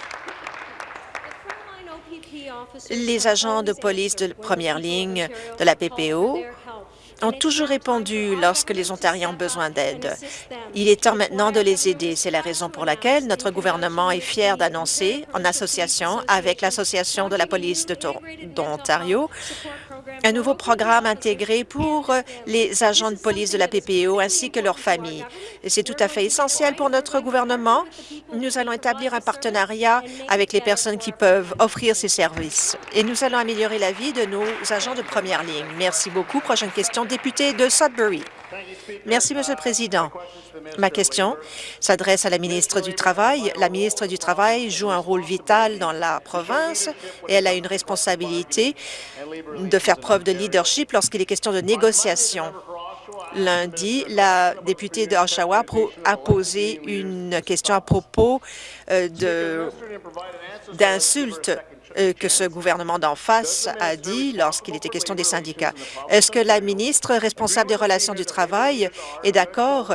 Les agents de police de première ligne de la PPO ont toujours répondu lorsque les Ontariens ont besoin d'aide. Il est temps maintenant de les aider. C'est la raison pour laquelle notre gouvernement est fier d'annoncer, en association avec l'Association de la police d'Ontario, un nouveau programme intégré pour les agents de police de la PPO ainsi que leurs familles. C'est tout à fait essentiel pour notre gouvernement. Nous allons établir un partenariat avec les personnes qui peuvent offrir ces services et nous allons améliorer la vie de nos agents de première ligne. Merci beaucoup. Prochaine question, député de Sudbury. Merci, Monsieur le Président. Ma question s'adresse à la ministre du Travail. La ministre du Travail joue un rôle vital dans la province et elle a une responsabilité de faire preuve de leadership lorsqu'il est question de négociation. Lundi, la députée de Oshawa a posé une question à propos euh, d'insultes euh, que ce gouvernement d'en face a dit lorsqu'il était question des syndicats. Est-ce que la ministre responsable des relations du travail est d'accord?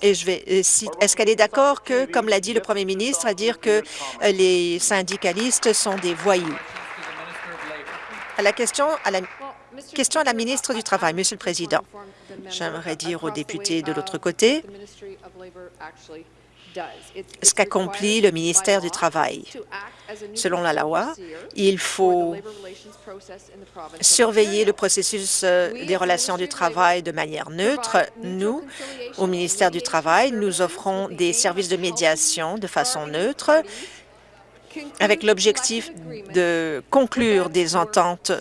Et je vais euh, est-ce qu'elle est d'accord que, comme l'a dit le premier ministre, à dire que les syndicalistes sont des voyous? À la question à la question à la ministre du Travail, Monsieur le Président. J'aimerais dire aux députés de l'autre côté ce qu'accomplit le ministère du Travail. Selon la loi, il faut surveiller le processus euh, des relations du travail de manière neutre. Nous, au ministère du Travail, nous offrons des services de médiation de façon neutre avec l'objectif de conclure des ententes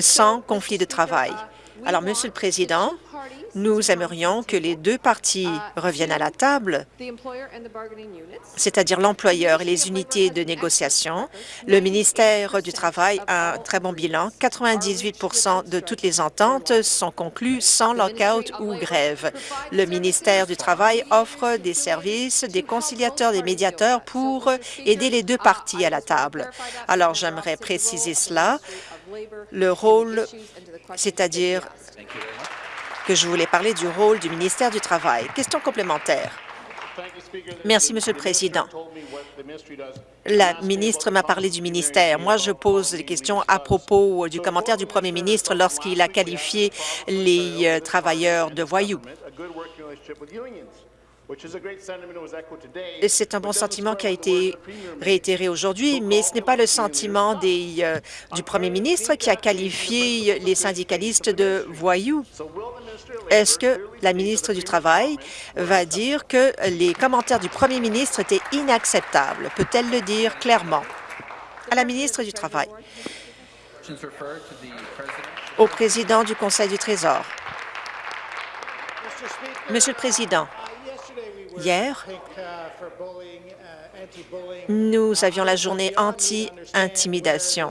sans conflit de travail. Alors, Monsieur le Président, nous aimerions que les deux parties reviennent à la table, c'est-à-dire l'employeur et les unités de négociation. Le ministère du Travail a un très bon bilan. 98% de toutes les ententes sont conclues sans lockout ou grève. Le ministère du Travail offre des services, des conciliateurs, des médiateurs pour aider les deux parties à la table. Alors, j'aimerais préciser cela. Le rôle, c'est-à-dire que je voulais parler du rôle du ministère du Travail. Question complémentaire. Merci, Monsieur le Président. La ministre m'a parlé du ministère. Moi, je pose des questions à propos du commentaire du premier ministre lorsqu'il a qualifié les euh, travailleurs de voyous. C'est un bon sentiment qui a été réitéré aujourd'hui, mais ce n'est pas le sentiment des, euh, du premier ministre qui a qualifié les syndicalistes de voyous. Est-ce que la ministre du Travail va dire que les commentaires du premier ministre étaient inacceptables? Peut-elle le dire clairement? À la ministre du Travail. Au président du Conseil du Trésor. Monsieur le Président, Hier, nous avions la journée anti-intimidation.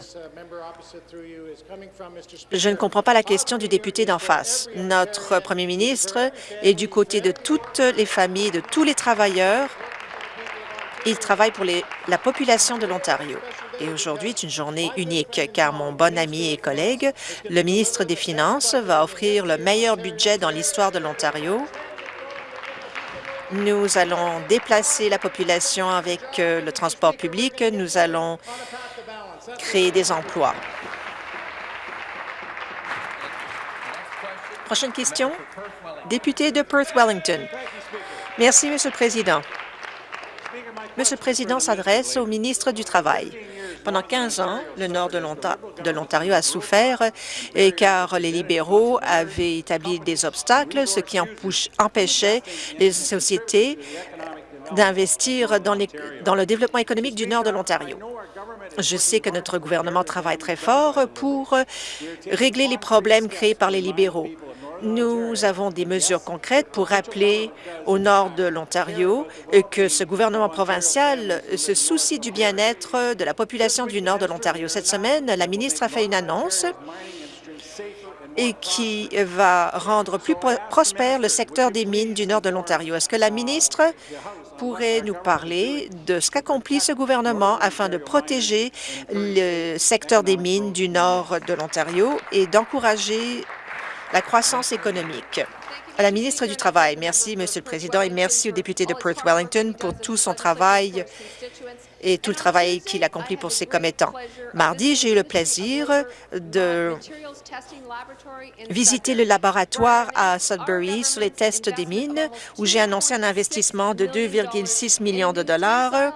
Je ne comprends pas la question du député d'en face. Notre premier ministre est du côté de toutes les familles, de tous les travailleurs. Il travaille pour la population de l'Ontario. Et aujourd'hui est une journée unique, car mon bon ami et collègue, le ministre des Finances, va offrir le meilleur budget dans l'histoire de l'Ontario nous allons déplacer la population avec euh, le transport public. Nous allons créer des emplois. Prochaine question. Député de Perth-Wellington. Merci, Monsieur le Président. Monsieur le Président s'adresse au ministre du Travail. Pendant 15 ans, le nord de l'Ontario a souffert car les libéraux avaient établi des obstacles, ce qui empêchait les sociétés d'investir dans, dans le développement économique du nord de l'Ontario. Je sais que notre gouvernement travaille très fort pour régler les problèmes créés par les libéraux. Nous avons des mesures concrètes pour rappeler au nord de l'Ontario que ce gouvernement provincial se soucie du bien-être de la population du nord de l'Ontario. Cette semaine, la ministre a fait une annonce qui va rendre plus prospère le secteur des mines du nord de l'Ontario. Est-ce que la ministre pourrait nous parler de ce qu'accomplit ce gouvernement afin de protéger le secteur des mines du nord de l'Ontario et d'encourager la croissance économique. À la ministre du Travail, merci, Monsieur le Président, et merci au député de Perth-Wellington pour tout son travail et tout le travail qu'il accomplit pour ses commettants. Mardi, j'ai eu le plaisir de visiter le laboratoire à Sudbury sur les tests des mines, où j'ai annoncé un investissement de 2,6 millions de dollars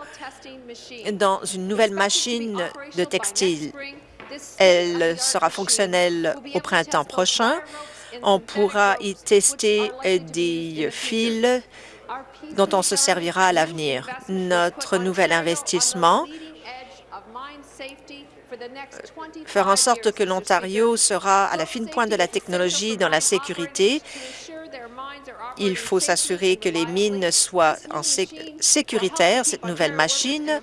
dans une nouvelle machine de textile. Elle sera fonctionnelle au printemps prochain. On pourra y tester des fils dont on se servira à l'avenir. Notre nouvel investissement fera en sorte que l'Ontario sera à la fine pointe de la technologie dans la sécurité. Il faut s'assurer que les mines soient en sécuritaires. Cette nouvelle machine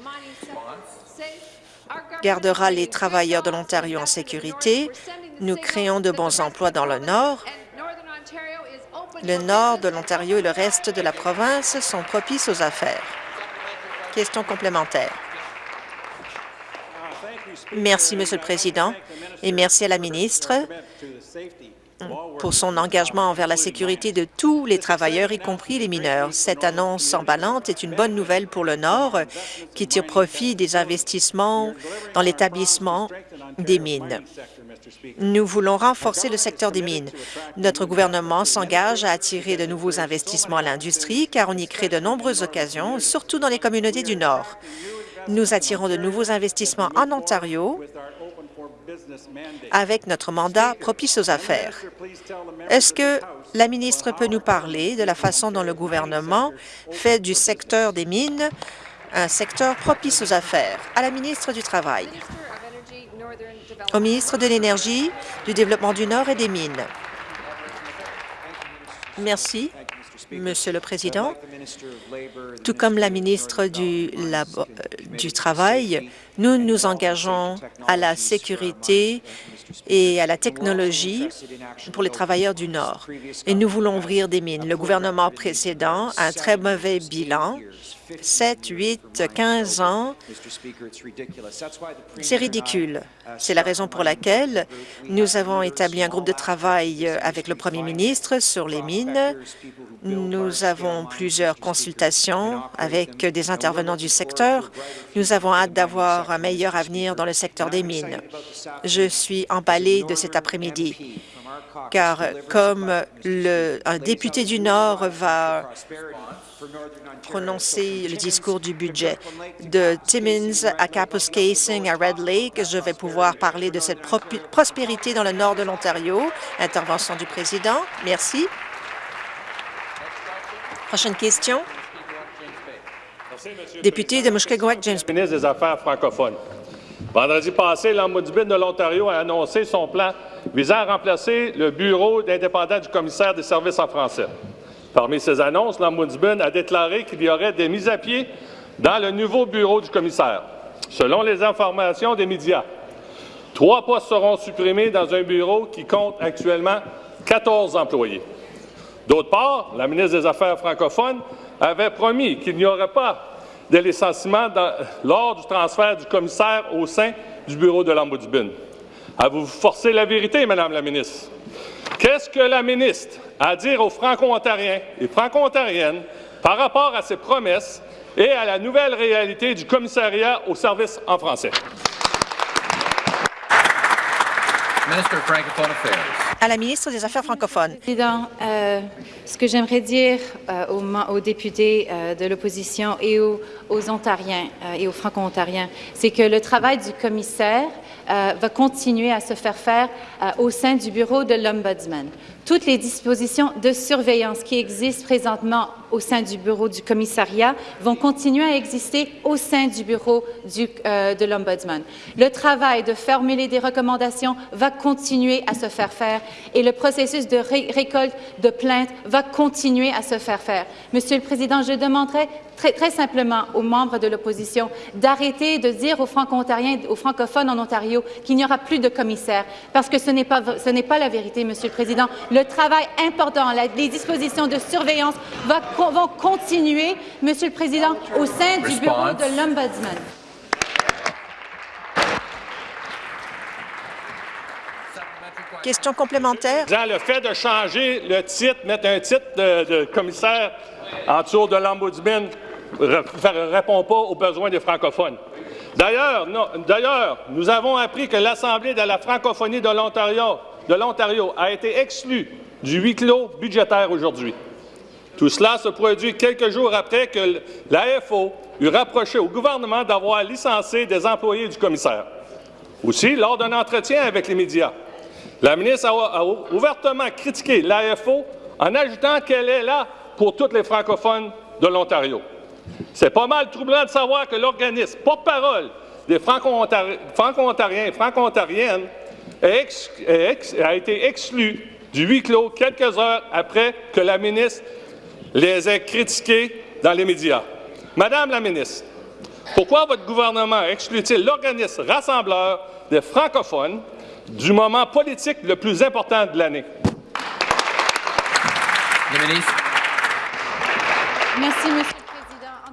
gardera les travailleurs de l'Ontario en sécurité. Nous créons de bons emplois dans le Nord. Le nord de l'Ontario et le reste de la province sont propices aux affaires. Question complémentaire. Merci, Monsieur le Président, et merci à la ministre pour son engagement envers la sécurité de tous les travailleurs, y compris les mineurs. Cette annonce emballante est une bonne nouvelle pour le Nord, qui tire profit des investissements dans l'établissement des mines. Nous voulons renforcer le secteur des mines. Notre gouvernement s'engage à attirer de nouveaux investissements à l'industrie, car on y crée de nombreuses occasions, surtout dans les communautés du Nord. Nous attirons de nouveaux investissements en Ontario avec notre mandat propice aux affaires. Est-ce que la ministre peut nous parler de la façon dont le gouvernement fait du secteur des mines un secteur propice aux affaires? À la ministre du Travail. Au ministre de l'Énergie, du Développement du Nord et des Mines. Merci. Monsieur le Président, tout comme la ministre du, du Travail, nous nous engageons à la sécurité et à la technologie pour les travailleurs du Nord. Et nous voulons ouvrir des mines. Le gouvernement précédent a un très mauvais bilan 7, 8, 15 ans. C'est ridicule. C'est la raison pour laquelle nous avons établi un groupe de travail avec le premier ministre sur les mines. Nous avons plusieurs consultations avec des intervenants du secteur. Nous avons hâte d'avoir un meilleur avenir dans le secteur des mines. Je suis emballé de cet après-midi car comme un député du Nord va prononcer le discours du budget. De Timmins à Capus Casing à Red Lake, je vais pouvoir parler de cette prospérité dans le nord de l'Ontario. Intervention du président. Merci. Prochaine question. Député de Mushkegowuk, James. Ministre des Affaires francophones. Vendredi passé, l'Ombudsman de l'Ontario a annoncé son plan visant à remplacer le bureau d'indépendant du commissaire des services en français. Parmi ces annonces, l'Ombudsman a déclaré qu'il y aurait des mises à pied dans le nouveau bureau du commissaire. Selon les informations des médias, trois postes seront supprimés dans un bureau qui compte actuellement 14 employés. D'autre part, la ministre des Affaires francophones avait promis qu'il n'y aurait pas de licenciement lors du transfert du commissaire au sein du bureau de l'Ombudsman. Avez-vous forcé la vérité, Madame la ministre? Qu'est-ce que la ministre a à dire aux Franco-Ontariens et Franco-Ontariennes par rapport à ses promesses et à la nouvelle réalité du commissariat aux services en français? À la ministre des Affaires francophones. Président, euh, ce que j'aimerais dire euh, aux, députés euh, de l'opposition et aux, Ontariens et aux Franco-Ontariens, c'est que le travail du commissaire va continuer à se faire faire au sein du bureau de l'Ombudsman toutes les dispositions de surveillance qui existent présentement au sein du bureau du commissariat vont continuer à exister au sein du bureau du, euh, de l'Ombudsman. Le travail de formuler des recommandations va continuer à se faire faire et le processus de récolte de plaintes va continuer à se faire faire. Monsieur le Président, je demanderai très, simplement aux membres de l'opposition d'arrêter de dire aux aux francophones en Ontario qu'il n'y aura plus de commissaires, parce que ce n'est pas, pas la vérité, Monsieur le Président. Travail important, les dispositions de surveillance vont continuer, Monsieur le Président, au sein du bureau de l'Ombudsman. Question complémentaire. Le fait de changer le titre, mettre un titre de, commissaire en dessous de l'Ombudsman ne répond pas aux besoins des francophones. D'ailleurs, nous avons appris que l'Assemblée de la francophonie de l'Ontario a été exclue du huis clos budgétaire aujourd'hui. Tout cela se produit quelques jours après que l'AFO eut rapproché au gouvernement d'avoir licencié des employés du commissaire. Aussi, lors d'un entretien avec les médias, la ministre a, ouvertement critiqué l'AFO en ajoutant qu'elle est là pour tous les francophones de l'Ontario. C'est pas mal troublant de savoir que l'organisme porte-parole des franco-ontariens et franco-ontariennes a été exclu du huis clos quelques heures après que la ministre les ait critiqués dans les médias. Madame la ministre, pourquoi votre gouvernement exclut-il l'organisme rassembleur des francophones du moment politique le plus important de l'année? Merci, Monsieur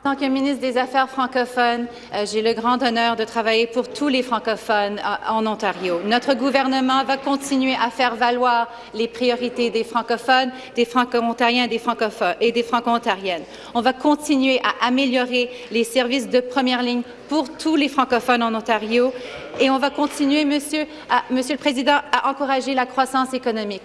en tant que ministre des Affaires francophones, euh, j'ai le grand honneur de travailler pour tous les francophones euh, en Ontario. Notre gouvernement va continuer à faire valoir les priorités des francophones, des franco-ontariens des francophones et des franco-ontariennes. On va continuer à améliorer les services de première ligne pour tous les francophones en Ontario et on va continuer, Monsieur, le Président, à encourager la croissance économique.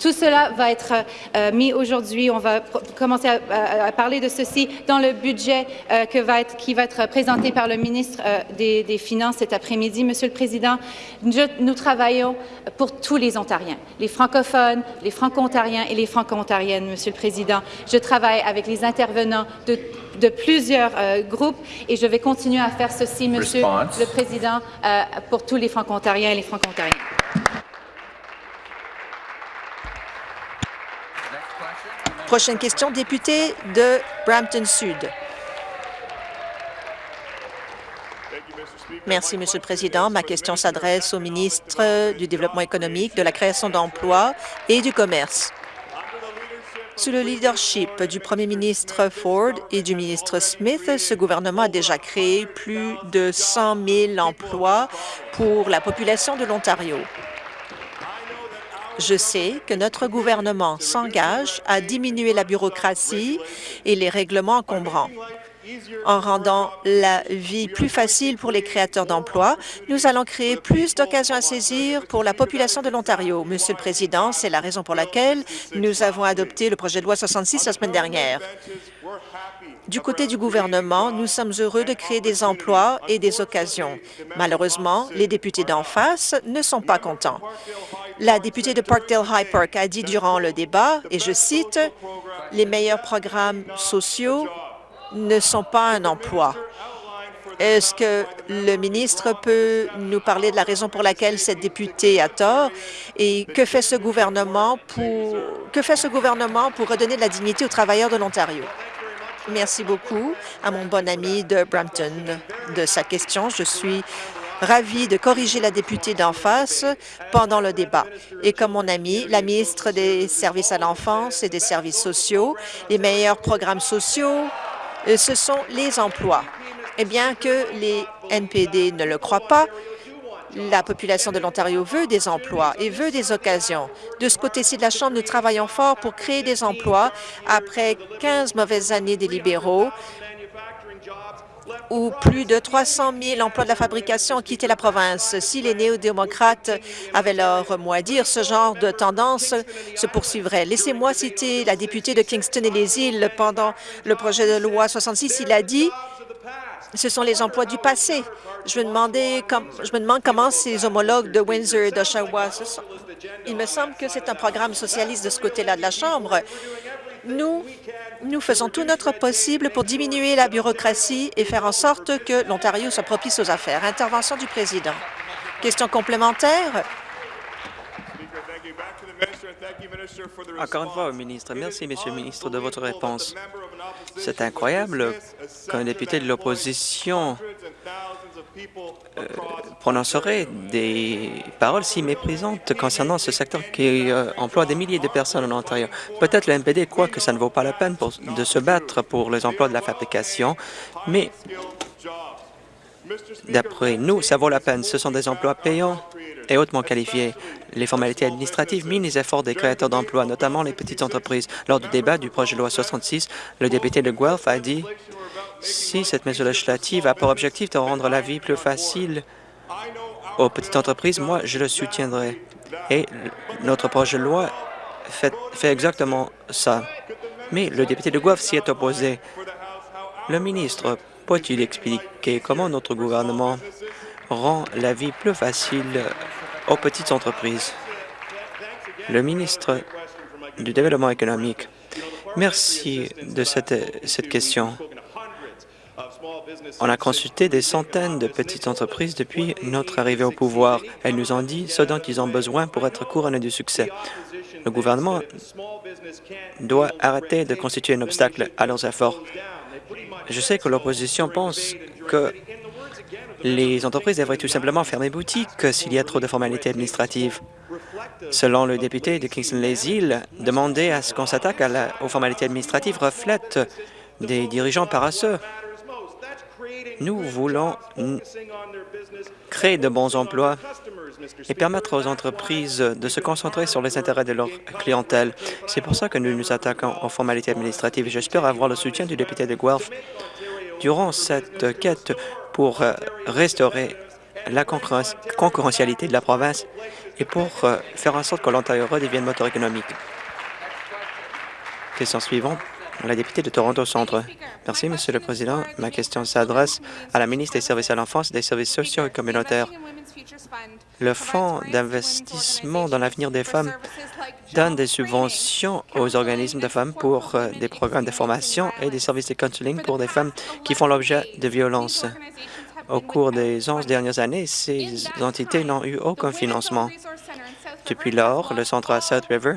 Tout cela va être euh, mis aujourd'hui. On va commencer à, parler de ceci dans le budget euh, qui va être présenté par le ministre euh, des, Finances cet après-midi. Monsieur le Président, nous travaillons pour tous les Ontariens, les francophones, les franco-ontariens et les franco-ontariennes, Monsieur le Président. Je travaille avec les intervenants de de plusieurs euh, groupes et je vais continuer à faire ceci, Monsieur le Président, euh, pour tous les franco-ontariens et les franco-ontariennes. Prochaine question, député de Brampton Sud. Merci, Monsieur le Président. Ma question s'adresse au ministre du Développement économique, de la création d'emplois et du commerce. Sous le leadership du premier ministre Ford et du ministre Smith, ce gouvernement a déjà créé plus de 100 000 emplois pour la population de l'Ontario. Je sais que notre gouvernement s'engage à diminuer la bureaucratie et les règlements encombrants. En rendant la vie plus facile pour les créateurs d'emplois, nous allons créer plus d'occasions à saisir pour la population de l'Ontario. Monsieur le Président, c'est la raison pour laquelle nous avons adopté le projet de loi 66 la semaine dernière. Du côté du gouvernement, nous sommes heureux de créer des emplois et des occasions. Malheureusement, les députés d'en face ne sont pas contents. La députée de Parkdale High Park a dit durant le débat, et je cite, « Les meilleurs programmes sociaux ne sont pas un emploi. Est-ce que le ministre peut nous parler de la raison pour laquelle cette députée a tort? Et que fait ce gouvernement pour, que fait ce gouvernement pour redonner de la dignité aux travailleurs de l'Ontario? Merci beaucoup à mon bon ami de Brampton de sa question. Je suis ravie de corriger la députée d'en face pendant le débat. Et comme mon ami, la ministre des Services à l'enfance et des services sociaux, les meilleurs programmes sociaux, ce sont les emplois. Et bien que les NPD ne le croient pas, la population de l'Ontario veut des emplois et veut des occasions. De ce côté-ci de la Chambre, nous travaillons fort pour créer des emplois après 15 mauvaises années des libéraux où plus de 300 000 emplois de la fabrication ont quitté la province. Si les néo-démocrates avaient leur mot à dire, ce genre de tendance se poursuivrait. Laissez-moi citer la députée de Kingston et les îles pendant le projet de loi 66. Il a dit ce sont les emplois du passé. Je me, demande comment ces homologues de Windsor et d'Oshawa... Il me semble que c'est un programme socialiste de ce côté-là de la Chambre. Nous, nous faisons tout notre possible pour diminuer la bureaucratie et faire en sorte que l'Ontario soit propice aux affaires. Intervention du président. Question complémentaire? Encore une fois ministre. Merci, Monsieur le ministre, de votre réponse. C'est incroyable qu'un député de l'opposition prononcerait des paroles si méprisantes concernant ce secteur qui euh, emploie des milliers de personnes en Ontario. Peut-être le NPD croit que ça ne vaut pas la peine de se battre pour les emplois de la fabrication, mais D'après nous, ça vaut la peine. Ce sont des emplois payants et hautement qualifiés. Les formalités administratives minent les efforts des créateurs d'emplois, notamment les petites entreprises. Lors du débat du projet de loi 66, le député de Guelph a dit si cette mesure législative a pour objectif de rendre la vie plus facile aux petites entreprises, moi, je le soutiendrai. Et notre projet de loi fait, fait exactement ça. Mais le député de Guelph s'y est opposé. Le ministre peut-il expliquer comment notre gouvernement rend la vie plus facile aux petites entreprises? Le ministre du Développement économique. Merci de cette, cette question. On a consulté des centaines de petites entreprises depuis notre arrivée au pouvoir. Elles nous ont dit ce dont ils ont besoin pour être couronnés du succès. Le gouvernement doit arrêter de constituer un obstacle à leurs efforts. Je sais que l'opposition pense que les entreprises devraient tout simplement fermer boutique s'il y a trop de formalités administratives. Selon le député de Kingston-les-Îles, demander à ce qu'on s'attaque aux formalités administratives reflète des dirigeants paresseux. Nous voulons créer de bons emplois et permettre aux entreprises de se concentrer sur les intérêts de leur clientèle. C'est pour ça que nous nous attaquons aux formalités administratives. J'espère avoir le soutien du député de Guelph durant cette quête pour euh, restaurer la concurrentialité de la province et pour euh, faire en sorte que l'Ontario redevienne moteur économique. Question suivante la députée de Toronto Centre. Merci, Monsieur le Président. Ma question s'adresse à la ministre des Services à l'enfance des services sociaux et communautaires. Le Fonds d'investissement dans l'avenir des femmes donne des subventions aux organismes de femmes pour euh, des programmes de formation et des services de counseling pour des femmes qui font l'objet de violences. Au cours des 11 dernières années, ces entités n'ont eu aucun financement. Depuis lors, le centre à South River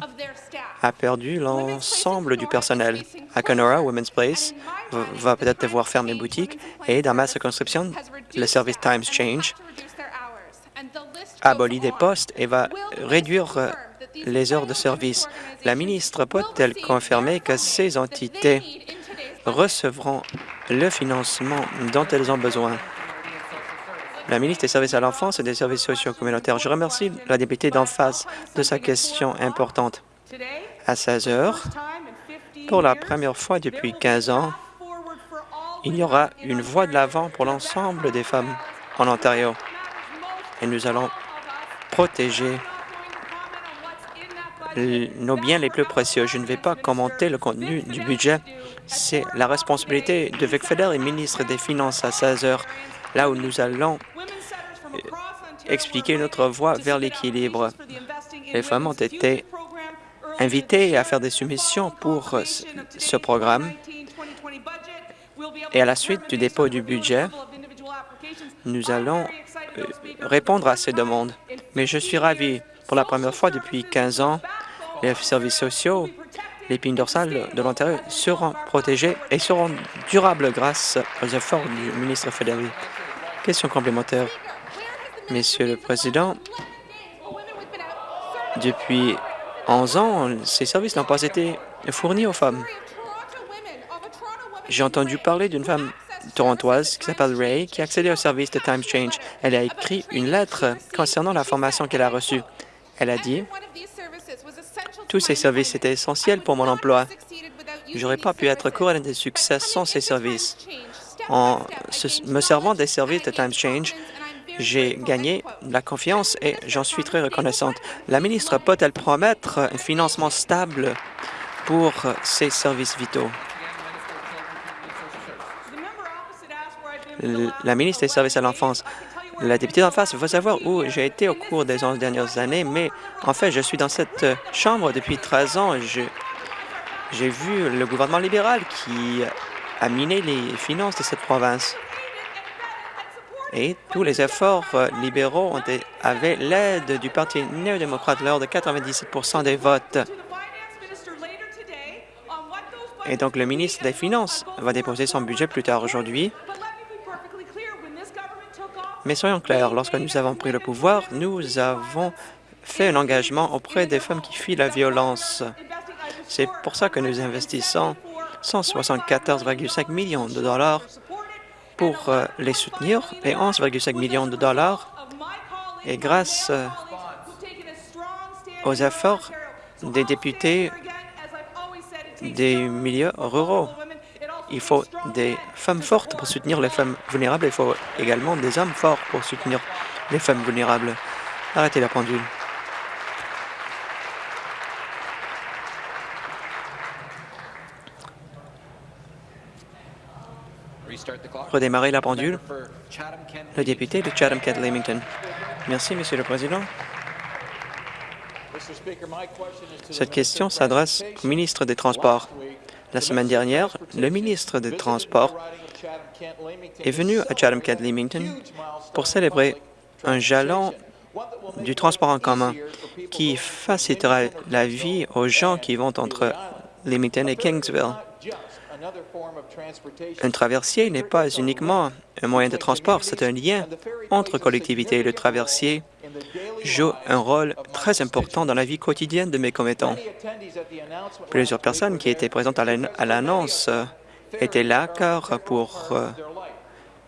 a perdu l'ensemble du personnel. À Kenora, Women's Place va peut-être devoir fermer boutique et dans ma circonscription, le service Times Change abolit des postes et va réduire euh, les heures de service. La ministre peut-elle confirmer que ces entités recevront le financement dont elles ont besoin? La ministre des Services à l'enfance et des services sociaux communautaires. Je remercie la députée d'en face de sa question importante à 16 heures. Pour la première fois depuis 15 ans, il y aura une voie de l'avant pour l'ensemble des femmes en Ontario. Et nous allons protéger nos biens les plus précieux. Je ne vais pas commenter le contenu du budget. C'est la responsabilité de Vic Feder ministre des Finances à 16 heures, là où nous allons expliquer notre voie vers l'équilibre. Les femmes ont été invité à faire des soumissions pour ce programme. Et à la suite du dépôt du budget, nous allons euh, répondre à ces demandes. Mais je suis ravi. Pour la première fois depuis 15 ans, les services sociaux, l'épine dorsale de l'Ontario seront protégés et seront durables grâce aux efforts du ministre fédéral. Question complémentaire. Monsieur le Président, depuis 11 ans, ces services n'ont pas été fournis aux femmes. J'ai entendu parler d'une femme torontoise qui s'appelle Ray, qui a accédé au service de Time Change. Elle a écrit une lettre concernant la formation qu'elle a reçue. Elle a dit « Tous ces services étaient essentiels pour mon emploi. Je n'aurais pas pu être couronnée de succès sans ces services. En me servant des services de Time Change, j'ai gagné la confiance et j'en suis très reconnaissante. La ministre peut-elle promettre un financement stable pour ces services vitaux? La ministre des Services à l'enfance. La députée d'en face veut savoir où j'ai été au cours des 11 dernières années, mais en fait, je suis dans cette chambre depuis 13 ans. J'ai vu le gouvernement libéral qui a miné les finances de cette province et tous les efforts euh, libéraux ont avaient l'aide du Parti néo-démocrate lors de 97% des votes. Et donc, le ministre des Finances va déposer son budget plus tard aujourd'hui. Mais soyons clairs, lorsque nous avons pris le pouvoir, nous avons fait un engagement auprès des femmes qui fuient la violence. C'est pour ça que nous investissons 174,5 millions de dollars pour euh, les soutenir et 11,5 millions de dollars. Et grâce euh, aux efforts des députés des milieux ruraux, il faut des femmes fortes pour soutenir les femmes vulnérables. Il faut également des hommes forts pour soutenir les femmes vulnérables. Arrêtez la pendule. Redémarrer la pendule. Le député de Chatham-Kent-Leamington. Merci, Monsieur le Président. Cette question s'adresse au ministre des Transports. La semaine dernière, le ministre des Transports est venu à Chatham-Kent-Leamington pour célébrer un jalon du transport en commun qui facilitera la vie aux gens qui vont entre Leamington et Kingsville. Un traversier n'est pas uniquement un moyen de transport, c'est un lien entre collectivités. Le traversier joue un rôle très important dans la vie quotidienne de mes commettants. Plusieurs personnes qui étaient présentes à l'annonce étaient là car pour euh,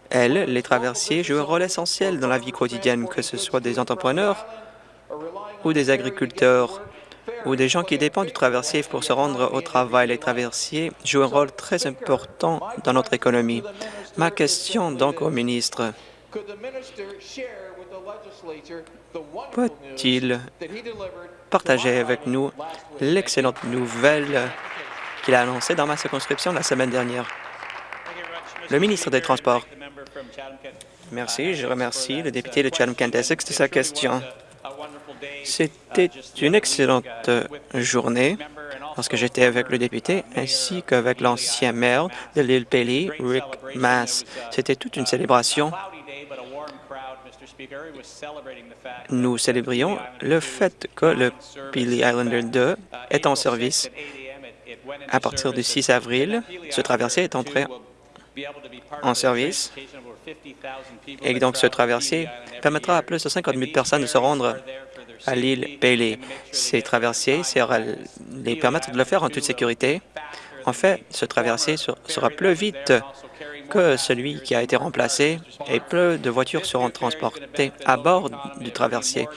elles, les traversiers jouent un rôle essentiel dans la vie quotidienne, que ce soit des entrepreneurs ou des agriculteurs ou des gens qui dépendent du traversier pour se rendre au travail. Les traversiers jouent un rôle très important dans notre économie. Ma question donc au ministre, peut-il partager avec nous l'excellente nouvelle qu'il a annoncée dans ma circonscription la semaine dernière? Le ministre des Transports. Merci. Je remercie le député de Chatham-Kent-Essex de sa question. C'était une excellente journée lorsque j'étais avec le député ainsi qu'avec l'ancien maire de l'île Pelly, Rick Mass. C'était toute une célébration. Nous célébrions le fait que le Peely Islander 2 est en service. À partir du 6 avril, ce traversier est entré en service et donc ce traversier permettra à plus de 50 000 personnes de se rendre à l'île Bailey. Ces traversiers les permettre de le faire en toute sécurité. En fait, ce traversier sera plus vite que celui qui a été remplacé et peu de voitures seront transportées à bord du traversier.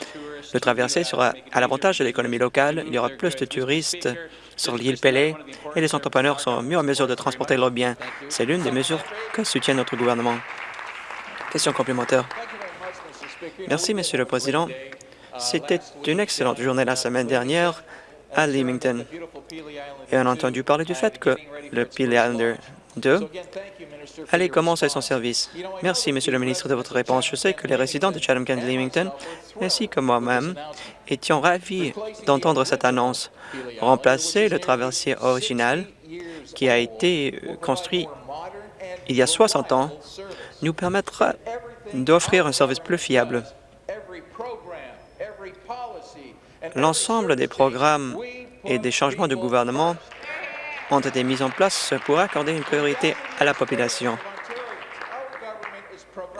Le traversier sera à l'avantage de l'économie locale. Il y aura plus de touristes sur l'île Pelée et les entrepreneurs seront mieux en mesure de transporter leurs biens. C'est l'une des mesures que soutient notre gouvernement. Question complémentaire. Merci, Monsieur le Président. C'était une excellente journée la semaine dernière à Leamington. Et on a entendu parler du fait que le Peely Islander 2 allait commencer son service. Merci, Monsieur le ministre, de votre réponse. Je sais que les résidents de Chatham-Kent-Leamington, ainsi que moi-même, étions ravis d'entendre cette annonce. Remplacer le traversier original qui a été construit il y a 60 ans nous permettra d'offrir un service plus fiable L'ensemble des programmes et des changements de gouvernement ont été mis en place pour accorder une priorité à la population.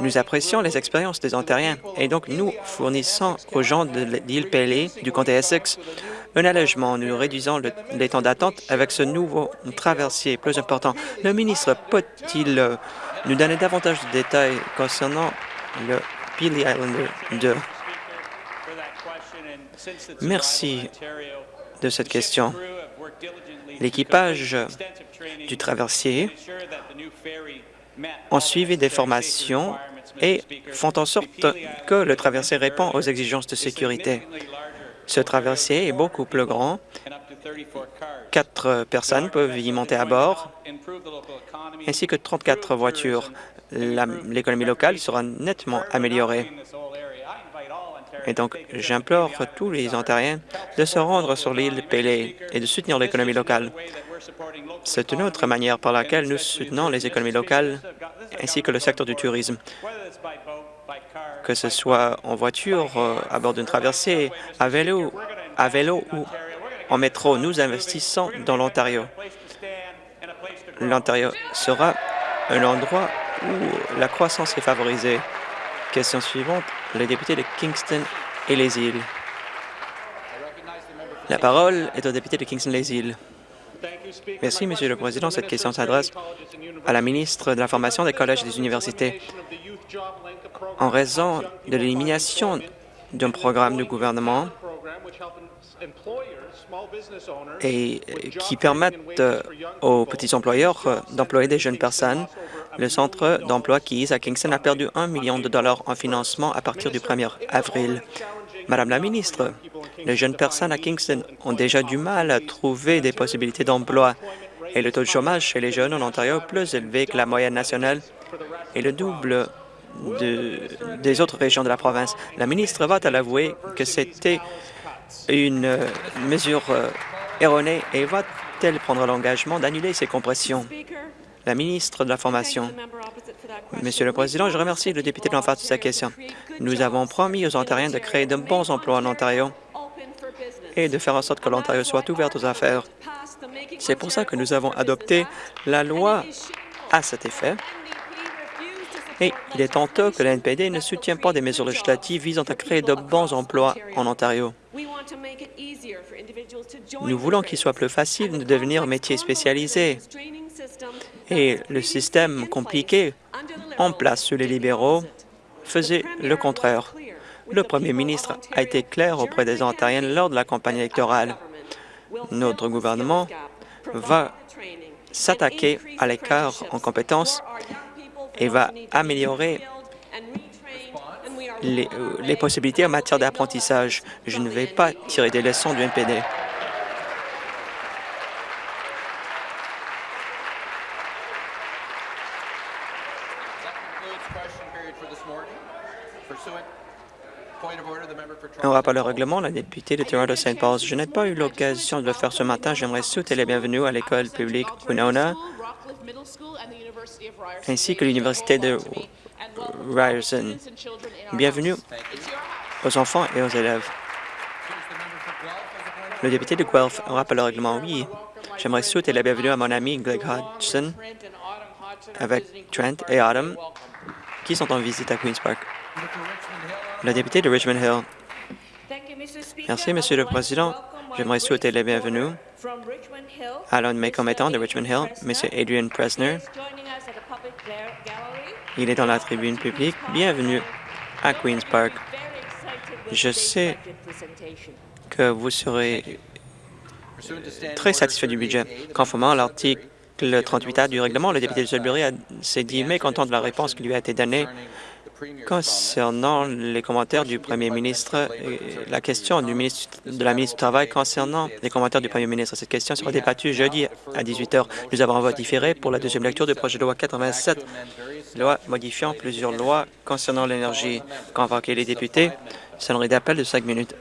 Nous apprécions les expériences des Ontariens et donc nous fournissons aux gens de l'île Pelée, du comté Essex, un allègement. Nous réduisons les temps d'attente avec ce nouveau traversier plus important. Le ministre peut-il euh, nous donner davantage de détails concernant le Peely Islander 2? Merci de cette question. L'équipage du traversier ont suivi des formations et font en sorte que le traversier répond aux exigences de sécurité. Ce traversier est beaucoup plus grand. Quatre personnes peuvent y monter à bord, ainsi que 34 voitures. L'économie locale sera nettement améliorée. Et donc, j'implore tous les Ontariens de se rendre sur l'île Pelée et de soutenir l'économie locale. C'est une autre manière par laquelle nous soutenons les économies locales ainsi que le secteur du tourisme. Que ce soit en voiture, euh, à bord d'une traversée, à vélo, à vélo ou en métro, nous investissons dans l'Ontario. L'Ontario sera un endroit où la croissance est favorisée. Question suivante, le député de Kingston et les îles. La parole est au député de Kingston-les-Îles. Merci, Monsieur le Président. Cette question s'adresse à la ministre de l'Information des collèges et des universités. En raison de l'élimination d'un programme du gouvernement et qui permettent aux petits employeurs d'employer des jeunes personnes, le centre d'emploi Keys à Kingston a perdu un million de dollars en financement à partir du 1er avril. Madame la ministre, les jeunes personnes à Kingston ont déjà du mal à trouver des possibilités d'emploi. et le taux de chômage chez les jeunes en Ontario est plus élevé que la moyenne nationale et le double de, des autres régions de la province. La ministre va t avouer que c'était une mesure euh, erronée et va-t-elle prendre l'engagement d'annuler ces compressions? La ministre de la Formation. Monsieur le Président, je remercie le député de l'en face de sa question. Nous avons promis aux Ontariens de créer de bons emplois en Ontario et de faire en sorte que l'Ontario soit ouverte aux affaires. C'est pour ça que nous avons adopté la loi à cet effet. Et il est honteux que la NPD ne soutient pas des mesures législatives visant à créer de bons emplois en Ontario. Nous voulons qu'il soit plus facile de devenir métier spécialisé. Et le système compliqué en place sous les libéraux faisait le contraire. Le premier ministre a été clair auprès des Ontariens lors de la campagne électorale. Notre gouvernement va s'attaquer à l'écart en compétences et va améliorer les, euh, les possibilités en matière d'apprentissage. Je ne vais pas tirer des leçons du NPD. Un rappel au règlement, la députée de Toronto St. Paul. Je n'ai pas eu l'occasion de le faire ce matin. J'aimerais souhaiter les bienvenus à l'école publique Winona ainsi que l'Université de Ryerson. Bienvenue aux enfants et aux élèves. Le député de Guelph, un rappel au règlement, oui. J'aimerais souhaiter la bienvenue à mon ami Greg Hodgson avec Trent et Adam qui sont en visite à Queen's Park. Le député de Richmond Hill. Merci, Monsieur le Président. J'aimerais souhaiter la bienvenue à l'un de mes commettants de Richmond Hill, M. Adrian Presner. Il est dans la tribune publique. Bienvenue à Queen's Park. Je sais que vous serez très satisfait du budget. Conformément à l'article 38A du règlement, le député de Sudbury s'est dit mécontent de la réponse qui lui a été donnée Concernant les commentaires du Premier ministre, la question de la ministre du Travail concernant les commentaires du Premier ministre, cette question sera débattue jeudi à 18 heures. Nous avons un vote différé pour la deuxième lecture du projet de loi 87, loi modifiant plusieurs lois concernant l'énergie. Convoquer les députés, sonnerie d'appel de cinq minutes.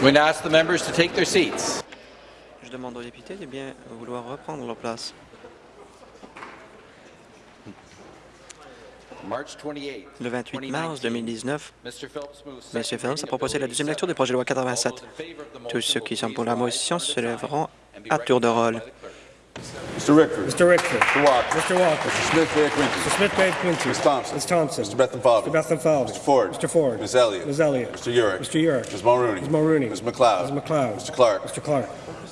I'm going to ask the members to take their seats. Je demande aux députés de bien vouloir reprendre leur place. March 28, Le 28 mars 2019, Mr. Phelps moves M. Phelps a proposé la deuxième lecture du projet de loi 87. All in favor of the Tous ceux qui sont pour la motion se lèveront à tour de rôle. Mr. Rickford. Mr. Rickford. Mr. Walker. Mr. Walker. Mr. Smith Bay Quincy. Mr. Smith Bay Quincy. Ms. Thompson. Ms. Thompson. Mr. Bethan Falvey. Mr. Bethan Falvey. Mr. Ford. Mr. Ford. Ms. Elliott. Ms. Elliott. Mr. Urick. Mr. Urick. Ms. Mulrooney. Ms. Mulrooney. Ms. McLeod. Ms. McLeod. Mr. Clark. Mr. Clark.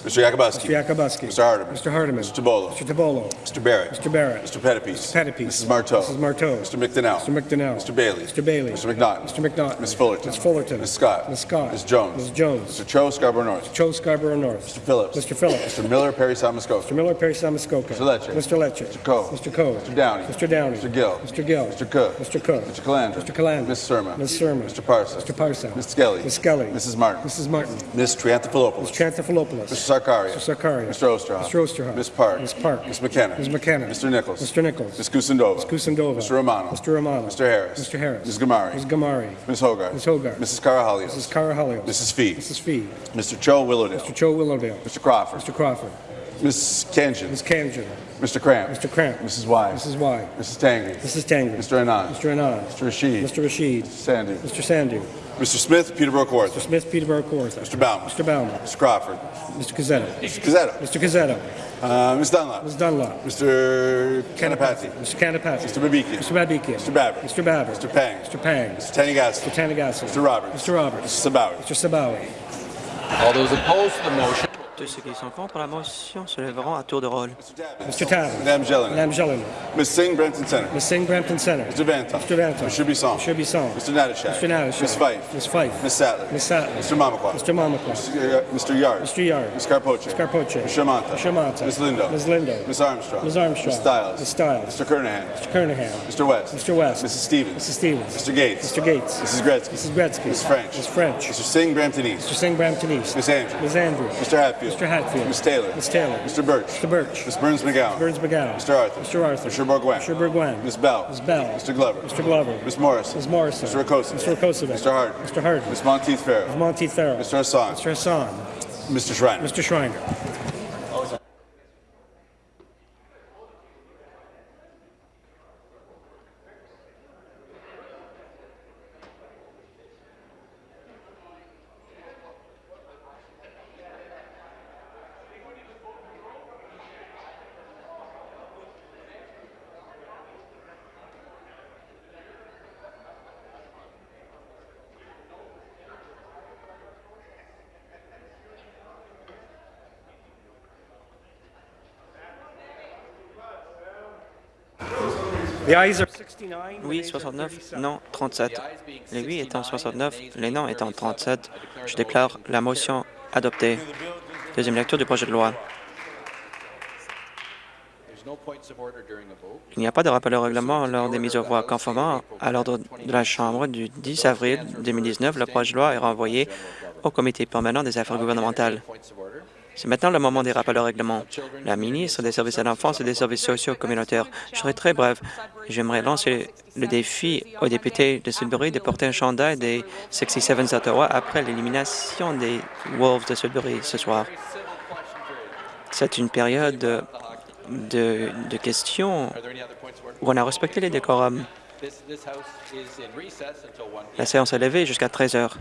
Mr. Yakubuski. Mr. Yakubuski. Mr. Hardeman. Mr. Hardeman. Mr. Tabolo. Mr. Tabolo. Mr. Barrett. Mr. Barrett. Mr. Pettipies. Mr. Pettipies. Mrs. Marteau. Mrs. Marteau. Mr. McDonnell. Mr. McDonnell. Mr. Bailey. Mr. Bailey. Mr. McNaughton. Mr. McNaughton. Ms. Fullerton. Ms. Fullerton. Ms. Scott. Ms. Scott. Ms. Jones. Ms. Jones. Mr. Cho Scarborough North. Cho Scarborough North. Mr. Phillips. Mr. Phillips. Mr. Miller Perry Samuskoka. Mr. Miller, Perry Samuskoka. Mr. Lecce. Mr. Lecce. Mr. Coe. Mr. Coe. Mr. Downey. Mr. Downey. Mr. Gill. Mr. Gill. Mr. Cook. Mr. Cook. Mr. Calandra. Mr. Calandra. Ms. Surma. Ms. Surma. Mr. Parsa. Mr. Parsa. Ms. Skelly. Ms. Skelly. Mrs. Martin. Mrs. Martin. Ms. Triantafilopoulos. Mr. Trantafilopoulos. Mr. Sarkaria. Mr. Sarkaria. Mr. Osterhoff. Mr. Osterhoff. Ms. Park. Ms. Park. Ms. McKenna. Ms. McKenna. Mr. Nichols. Mr. Nichols. Ms. Kusindova. Ms. Kusindova. Mr. Romano. Mr. Romano. Mr. Harris. Mr. Harris. Ms. Gamari. Ms. Gamari. Ms. Hogarth. Ms. Hogarth. Mrs. Carahalios. Mrs. Carahalios. Mrs. Fee. Mrs. Fee. Mr. Cho Willowdale. Mr. Cho Willowdale. Mr. Crawford. Mr. Crawford. Ms. Kanjan. Ms. Kanjan. Mr. Cramp. Mr. Cramp. Mrs. Y. Mrs. Y. Mrs. Tangri. Mrs. Tangri. Mr. Anand. Mr. Anand. Mr. Rashid. Mr. Rashid. Mr. Sandu. Mr. Sandu. Mr. Smith, Peterborough Court. Mr. Smith, Peterborough Kawartha. Mr. Bauman. Mr. Bauman. Mr. Crawford. Mr. Cazzetto. Mr. Cazzetto. Mr. Cazzetto. Uh, Ms. Dunlop. Ms. Dunlop. Mr. Canapati. Mr. Canapati. Mr. Babikian. Mr. Babikian. Mr. Babbitt. Mr. Babbitt. Mr. Pang. Mr. Pang. Mr. Tanigassi. Mr. Tanagassi. Mr. Roberts. Mr. Roberts. Mr. Sabawi. Mr. Sabawi. All those opposed to the motion Tous ceux qui sont contre la motion se lèveront à tour de rôle. Mr. Tabb. Madame Jelena. Madame Jelena. Ms. Singh, Brampton Center. Ms. Singh, Brampton Center. Mr. Vanton. Mr. Vanton. Mr. Bisson. Mr. Bisson. Mr. Natashak. Mr. Natashak. Ms. Fife. Ms. Fife. Ms. Sattler. Ms. Sattler. Mr. Mamakwa. Mr. Mamakwa. Mr. Uh, Mr. Yard. Mr. Yard. Ms. Carpoche. Ms. Carpoche. Mr. Manta. Mr. Manta. Ms. Lindo. Ms. Lindo. Ms. Armstrong. Ms. Armstrong. Ms. Stiles. Ms. Stiles. Mr. Kernahan. Mr. Kernahan. Mr. West. Mr. West. Mrs. Stevens. Mrs. Stevens. Mr. Gates. Mr. Gates. Mrs. Gretzky. Mrs. Gretzky. Ms. French. Ms. French. Mr. Singh, Brampton East. Mr. Singh, Brampton East. Ms. Andrews. Ms. Andrews. Mr. Hatfield. Mr. Hatfield. Ms. Taylor. Ms. Taylor. Mr. Birch. Mr. Birch. Ms. Burns McGowan. Burns McGowan. Mr. Arthur. Mr. Arthur. Mr. Bourgoin. Mr. Bourgoin. Ms. Bell. Ms. Bell. Mr. Glover. Mr. Glover. Ms. Morrison. Ms. Morrison. Mr. Rakosovic. Mr. Rakosovic. Mr. Harden. Mr. Harden. Ms. Monteith Farrell. Ms. Monteith Farrell. Mr. Hassan. Mr. Hassan. Mr. Schreiner. Mr. Schreiner. Oui, 69, non, 37. Les oui étant 69, les non étant 37, je déclare la motion adoptée. Deuxième lecture du projet de loi. Il n'y a pas de rappel au règlement lors des mises aux voix. Conformément à l'ordre de la Chambre du 10 avril 2019, le projet de loi est renvoyé au Comité permanent des affaires gouvernementales. C'est maintenant le moment des rappels au règlement. La ministre des Services à l'enfance et des services sociaux communautaires. Je serai très bref. J'aimerais lancer le défi aux députés de Sudbury de porter un chandail des 67 d'Ottawa après l'élimination des Wolves de Sudbury ce soir. C'est une période de, de, questions où on a respecté les décorums. This, this House is in recess until 1 p.m. La séance est levée jusqu'à 13 heures.